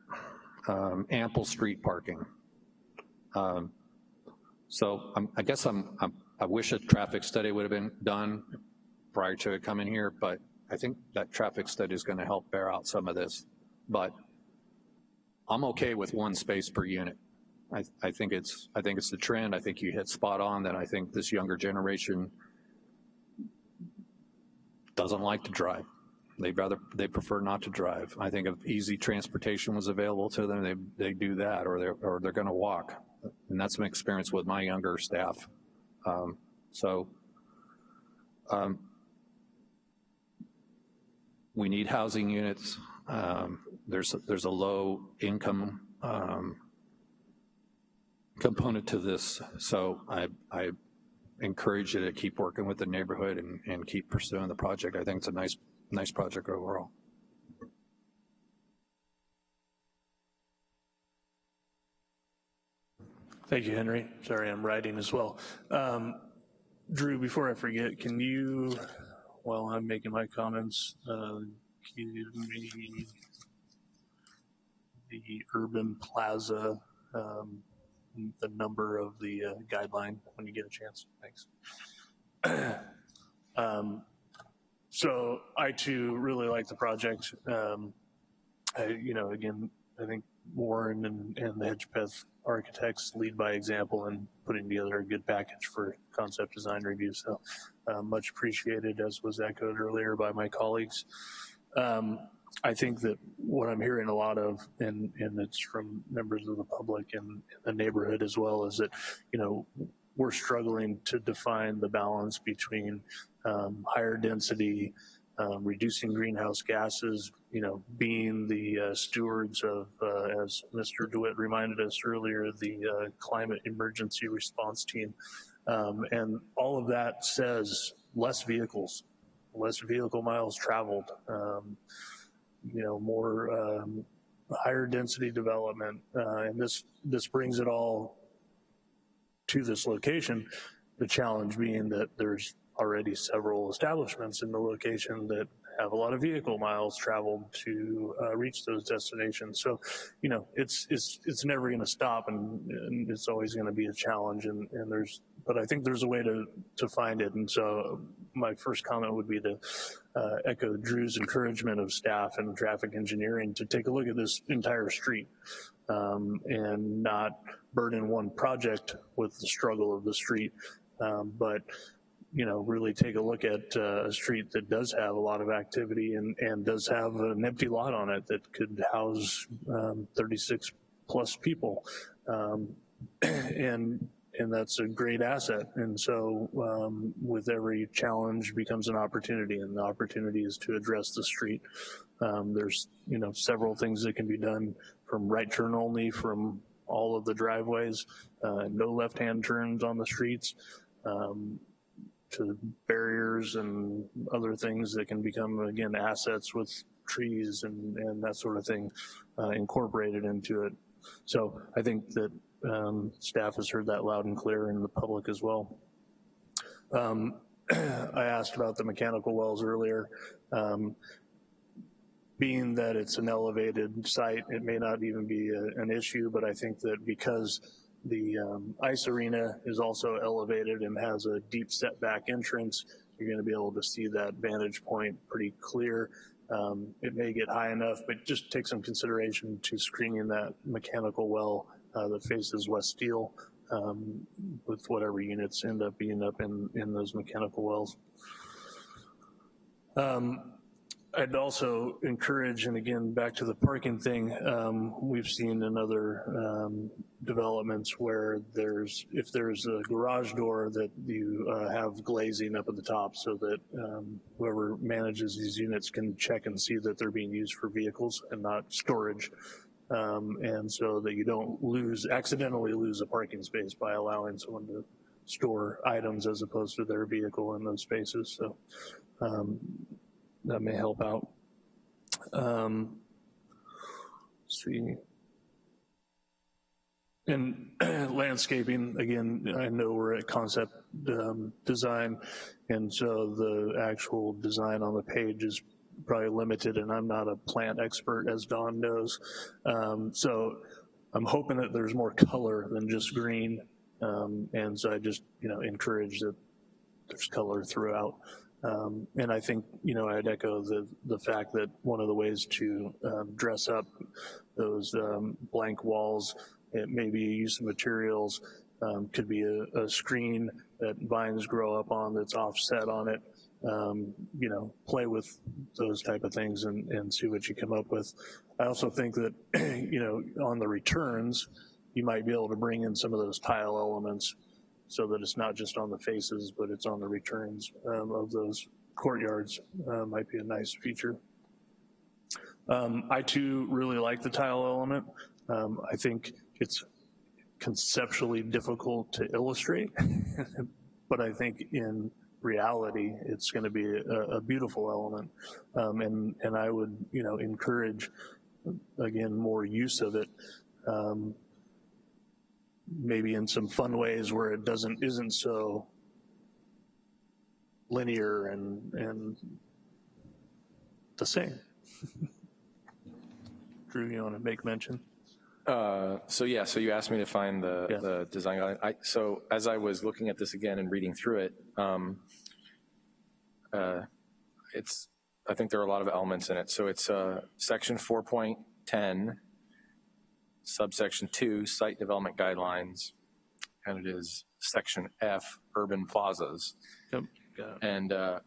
um, ample street parking. Um, so I'm, i guess I'm, I'm, i wish a traffic study would have been done prior to it coming here, but I think that traffic study is going to help bear out some of this. But I'm okay with one space per unit. I, I, think it's I think it's the trend. I think you hit spot on that I think this younger generation doesn't like to drive. They'd rather, they prefer not to drive. I think if easy transportation was available to them, they, they do that or they're, or they're gonna walk. And that's my experience with my younger staff. Um, so um, we need housing units. Um, there's, there's a low income um, component to this. So I, I encourage you to keep working with the neighborhood and, and keep pursuing the project. I think it's a nice nice project overall. Thank you, Henry. Sorry, I'm writing as well. Um, Drew, before I forget, can you, while I'm making my comments, uh, give me the urban plaza, um, the number of the uh, guideline when you get a chance? Thanks. um, so I too really like the project. Um, I, you know, again, I think Warren and, and the Hedgpeth architects lead by example in putting together a good package for concept design review. So uh, much appreciated, as was echoed earlier by my colleagues. Um, I think that what I'm hearing a lot of, and, and it's from members of the public and the neighborhood as well, is that, you know, we're struggling to define the balance between um, higher density, um, reducing greenhouse gases, you know, being the uh, stewards of, uh, as Mr. DeWitt reminded us earlier, the uh, climate emergency response team. Um, and all of that says less vehicles, less vehicle miles traveled, um, you know, more um, higher density development, uh, and this this brings it all to this location. The challenge being that there's already several establishments in the location that have a lot of vehicle miles traveled to uh, reach those destinations. So, you know, it's it's it's never going to stop, and, and, it's always going to be a challenge. And, and there's, but I think there's a way to to find it. And so, my first comment would be to uh, echo Drew's encouragement of staff and traffic engineering to take a look at this entire street um, and not burden one project with the struggle of the street, um, but you know, really take a look at uh, a street that does have a lot of activity and, and does have an empty lot on it that could house um, 36 plus people. Um, and and that's a great asset. And so um, with every challenge becomes an opportunity and the opportunity is to address the street. Um, there's, you know, several things that can be done from right turn only from all of the driveways, uh, no left-hand turns on the streets, um, to barriers and other things that can become, again, assets with trees and, and that sort of thing uh, incorporated into it. So I think that um, staff has heard that loud and clear in the public as well. Um, I asked about the mechanical wells earlier. Um, being that it's an elevated site, it may not even be a, an issue, but I think that because the um, ice arena is also elevated and has a deep setback entrance. You're gonna be able to see that vantage point pretty clear. Um, it may get high enough, but just take some consideration to screening that mechanical well uh, that faces West Steele um, with whatever units end up being up in, in those mechanical wells. Um, I'd also encourage, and again, back to the parking thing, um, we've seen in other um, developments where there's, if there's a garage door that you uh, have glazing up at the top so that um, whoever manages these units can check and see that they're being used for vehicles and not storage. Um, and so that you don't lose, accidentally lose a parking space by allowing someone to store items as opposed to their vehicle in those spaces. So um, that may help out. Um, see. And landscaping, again, I know we're at concept um, design, and so the actual design on the page is probably limited, and I'm not a plant expert, as Don knows. Um, so I'm hoping that there's more color than just green, um, and so I just, you know, encourage that there's color throughout. Um, and I think, you know, I'd echo the, the fact that one of the ways to um, dress up those um, blank walls, it may be use of materials, um, could be a, a, screen that vines grow up on that's offset on it, um, you know, play with those type of things and, and see what you come up with. I also think that, you know, on the returns, you might be able to bring in some of those tile elements so that it's not just on the faces, but it's on the returns um, of those courtyards uh, might be a nice feature. Um, I too really like the tile element. Um, I think it's conceptually difficult to illustrate, but I think in reality, it's gonna be a, a beautiful element. Um, and, and I would, you know, encourage, again, more use of it. Maybe in some fun ways where it doesn't, isn't so linear and, and the same. Drew, you want to make mention? Uh, so yeah, so you asked me to find the, yeah. the design guide. I, so as I was looking at this again and reading through it, um, uh, it's, I think there are a lot of elements in it. So it's uh, section 4.10 subsection two, site development guidelines, and it is section F, urban plazas. Yep. And uh,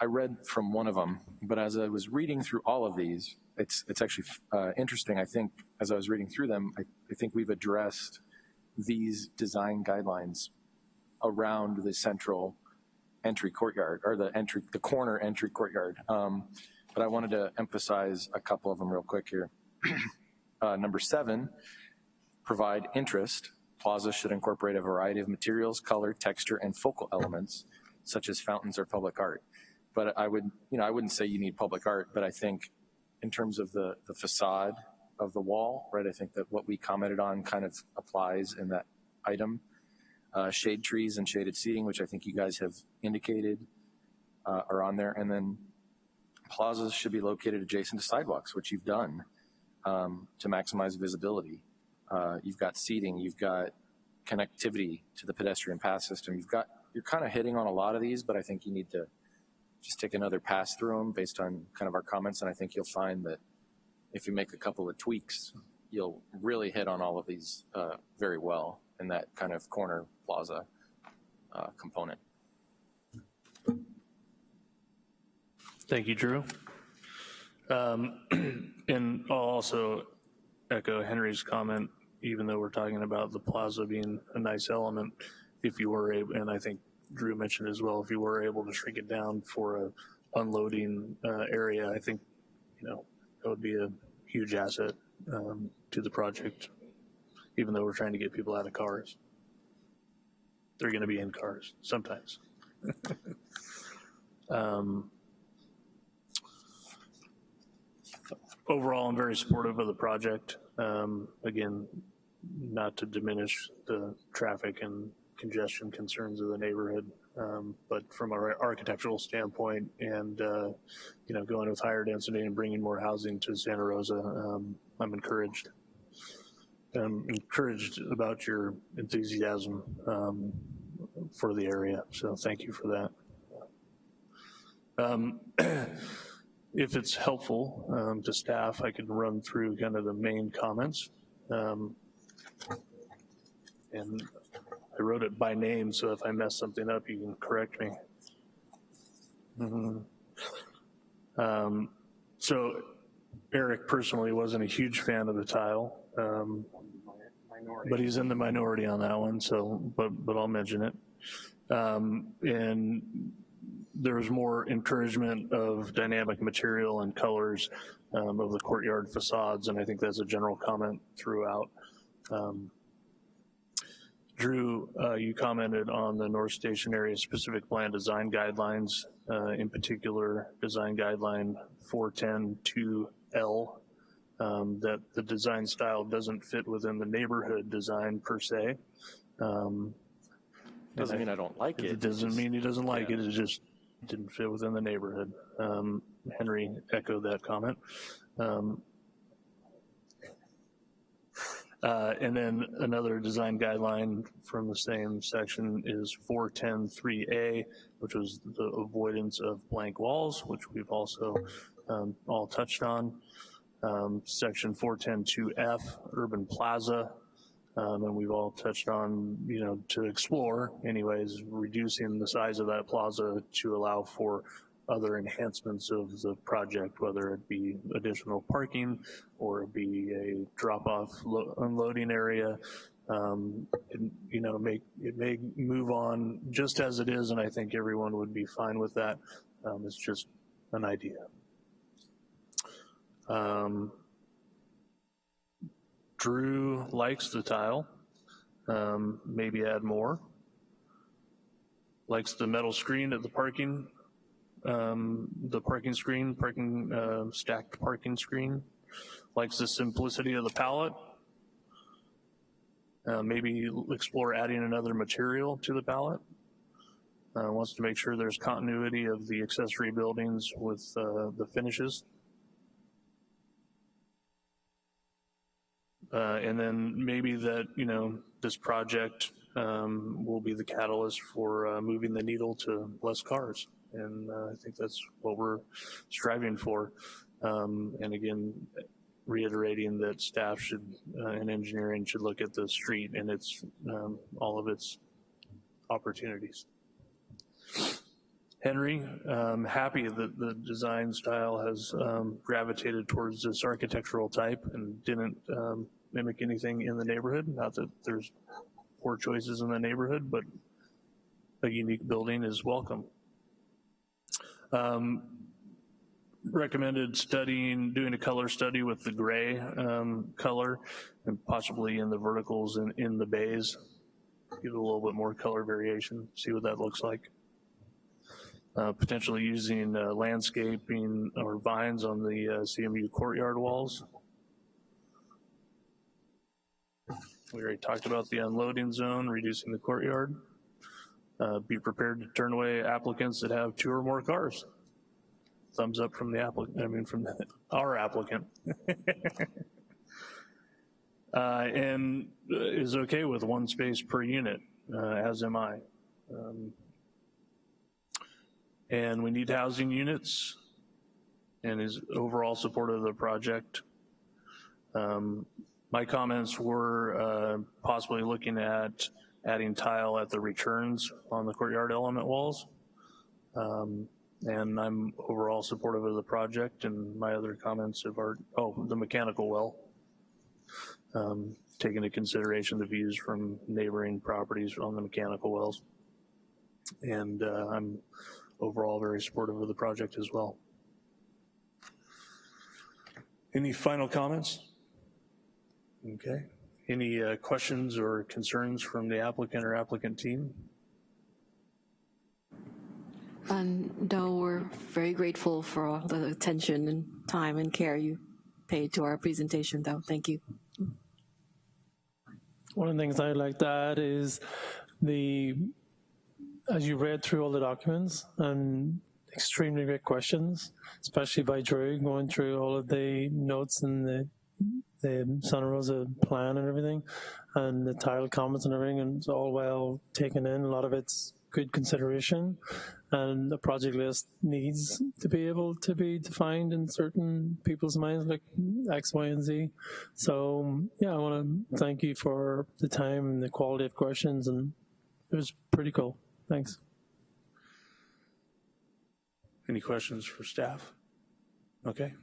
I read from one of them, but as I was reading through all of these, it's it's actually uh, interesting. I think as I was reading through them, I, I think we've addressed these design guidelines around the central entry courtyard or the entry, the corner entry courtyard. Um, but I wanted to emphasize a couple of them real quick here. Uh, number seven, provide interest. Plaza should incorporate a variety of materials, color, texture, and focal elements, such as fountains or public art. but I would, you know, I wouldn't say you need public art, but I think in terms of the, the facade of the wall, right, I think that what we commented on kind of applies in that item. Uh, shade trees and shaded seating, which I think you guys have indicated uh, are on there. And then plazas should be located adjacent to sidewalks, which you've done um, to maximize visibility. Uh, you've got seating, you've got connectivity to the pedestrian path system. You've got, you're kind of hitting on a lot of these, but I think you need to just take another pass through them based on kind of our comments. And I think you'll find that if you make a couple of tweaks, you'll really hit on all of these uh, very well in that kind of corner plaza uh, component. Thank you, Drew. Um, and I'll also echo Henry's comment, even though we're talking about the plaza being a nice element, if you were able, and I think Drew mentioned as well, if you were able to shrink it down for a unloading uh, area, I think, you know, that would be a huge asset um, to the project, even though we're trying to get people out of cars. They're going to be in cars sometimes. um, overall, I'm very supportive of the project. Um, again, not to diminish the traffic and congestion concerns of the neighborhood, um, but from an architectural standpoint and, uh, you know, going with higher density and bringing more housing to Santa Rosa, um, I'm encouraged. I'm encouraged about your enthusiasm um, for the area, so thank you for that. If it's helpful um, to staff, I can run through kind of the main comments. Um, and I wrote it by name, so if I mess something up, you can correct me. Mm -hmm. um, so Eric personally wasn't a huge fan of the tile, um, but he's in the minority on that one, so, but, but I'll mention it. Um, and there was more encouragement of dynamic material and colors um, of the courtyard facades, and I think that's a general comment throughout. Um, Drew, uh, you commented on the North Station area specific plan design guidelines, uh, in particular design guideline 410-2L, um, that the design style doesn't fit within the neighborhood design per se. Um, doesn't mean I don't like it. It doesn't mean he doesn't like yeah. it, it just didn't fit within the neighborhood. Um, Henry echoed that comment. Um, uh, and then another design guideline from the same section is 410.3A, which was the avoidance of blank walls, which we've also um, all touched on. Um, section 410.2F, urban plaza, um, and we've all touched on, you know, to explore anyways, reducing the size of that plaza to allow for other enhancements of the project, whether it be additional parking or it be a drop-off unloading area. Um, and, you know, make it may move on just as it is, and I think everyone would be fine with that. Um, it's just an idea. Um, Drew likes the tile, um, maybe add more. Likes the metal screen at the parking um, the parking screen, parking uh, stacked parking screen. Likes the simplicity of the palette. Uh, maybe explore adding another material to the palette. Uh, wants to make sure there's continuity of the accessory buildings with uh, the finishes. Uh, and then maybe that, you know, this project um, will be the catalyst for uh, moving the needle to less cars and uh, I think that's what we're striving for. Um, and again, reiterating that staff should uh, and engineering should look at the street and its um, all of its opportunities. Henry, um, happy that the design style has um, gravitated towards this architectural type and didn't um, mimic anything in the neighborhood. Not that there's poor choices in the neighborhood, but a unique building is welcome. Um, recommended studying, doing a color study with the gray um, color and possibly in the verticals and in the bays. Give it a little bit more color variation, see what that looks like. uh, potentially using uh, landscaping or vines on the uh, CMU courtyard walls. We already talked about the unloading zone, reducing the courtyard. Uh, Be prepared to turn away applicants that have two or more cars. Thumbs up from the applicant, I mean, from our applicant. Uh, And is okay with one space per unit, uh, as am I. Um, And we need housing units and is overall supportive of the project. Um, My comments were uh, possibly looking at adding tile at the returns on the courtyard element walls. Um, And I'm overall supportive of the project and my other comments have are, oh, the mechanical well. Um, Take into consideration the views from neighboring properties on the mechanical wells. And uh, I'm overall very supportive of the project as well. Any final comments? Okay. Any uh, questions or concerns from the applicant or applicant team? Um, no, we're very grateful for all the attention and time and care you paid to our presentation, though. Thank you. One of the things I'd like to add is the, as you read through all the documents and extremely great questions, especially by Drew going through all of the notes and the the Santa Rosa plan and everything, and the title comments and everything, and it's all well taken in. A lot of it's good consideration, and the project list needs to be able to be defined in certain people's minds, like X, Y, and Z. So yeah, I want to thank you for the time and the quality of questions, and it was pretty cool. Thanks. Any questions for staff? Okay.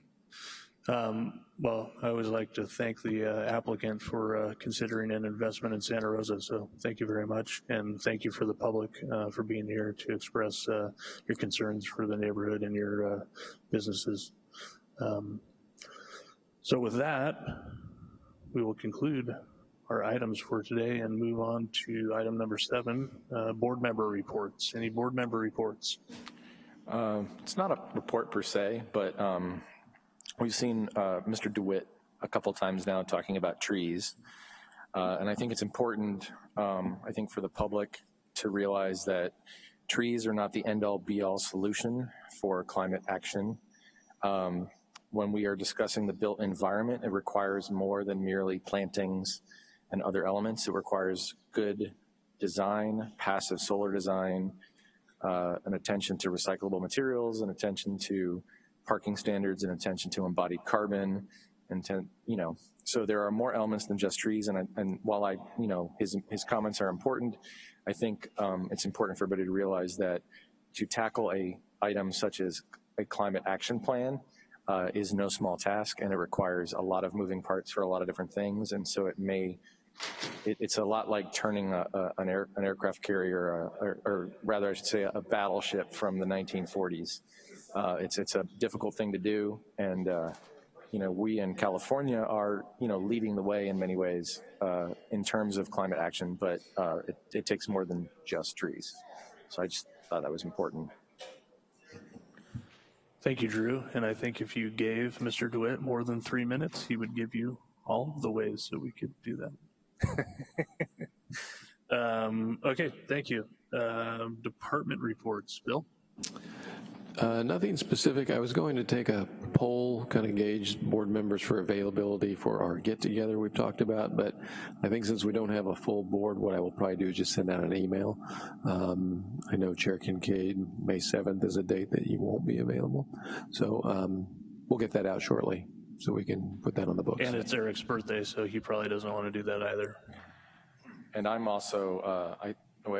Um, Well, I always like to thank the uh, applicant for uh, considering an investment in Santa Rosa, so thank you very much. And thank you for the public uh, for being here to express uh, your concerns for the neighborhood and your uh, businesses. Um, So with that, we will conclude our items for today and move on to item number seven, uh, board member reports. Any board member reports? It's not a report per se, but um, we've seen uh, Mr. DeWitt a couple times now talking about trees. Uh, And I think it's important, um, I think for the public to realize that trees are not the end-all be-all solution for climate action. Um, When we are discussing the built environment, it requires more than merely plantings and other elements. It requires good design, passive solar design, uh, an attention to recyclable materials, an attention to parking standards, and attention to embodied carbon, and to, you know, so there are more elements than just trees. And, I, and while I, you know, his, his comments are important, I think um, it's important for everybody to realize that to tackle a item such as a climate action plan uh, is no small task, and it requires a lot of moving parts for a lot of different things. And so it may it, it's a lot like turning a, a, an, air, an, aircraft carrier, uh, or, or, rather I should say a battleship from the 1940s. Uh, it's, it's a difficult thing to do, and uh, you know, we in California are, you know, leading the way in many ways uh, in terms of climate action, but uh, it, it takes more than just trees. So I just thought that was important. Thank you, Drew. And I think if you gave Mr. DeWitt more than three minutes, he would give you all of the ways that we could do that. um, okay, thank you. Um, department reports, Bill? Uh, nothing specific. I was going to take a poll, kind of gauge board members for availability for our get-together we've talked about, but I think since we don't have a full board, what I will probably do is just send out an email. Um, I know Chair Kincaid, May 7th is a date that you won't be available. So um, we'll get that out shortly so we can put that on the books. And it's Eric's birthday, so he probably doesn't want to do that either. And I'm also, uh, I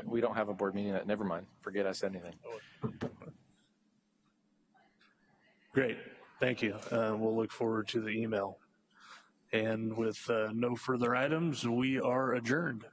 we don't have a board meeting. Never mind. Forget I said anything. Great, thank you. Uh, we'll look forward to the email. And with uh, no further items, we are adjourned.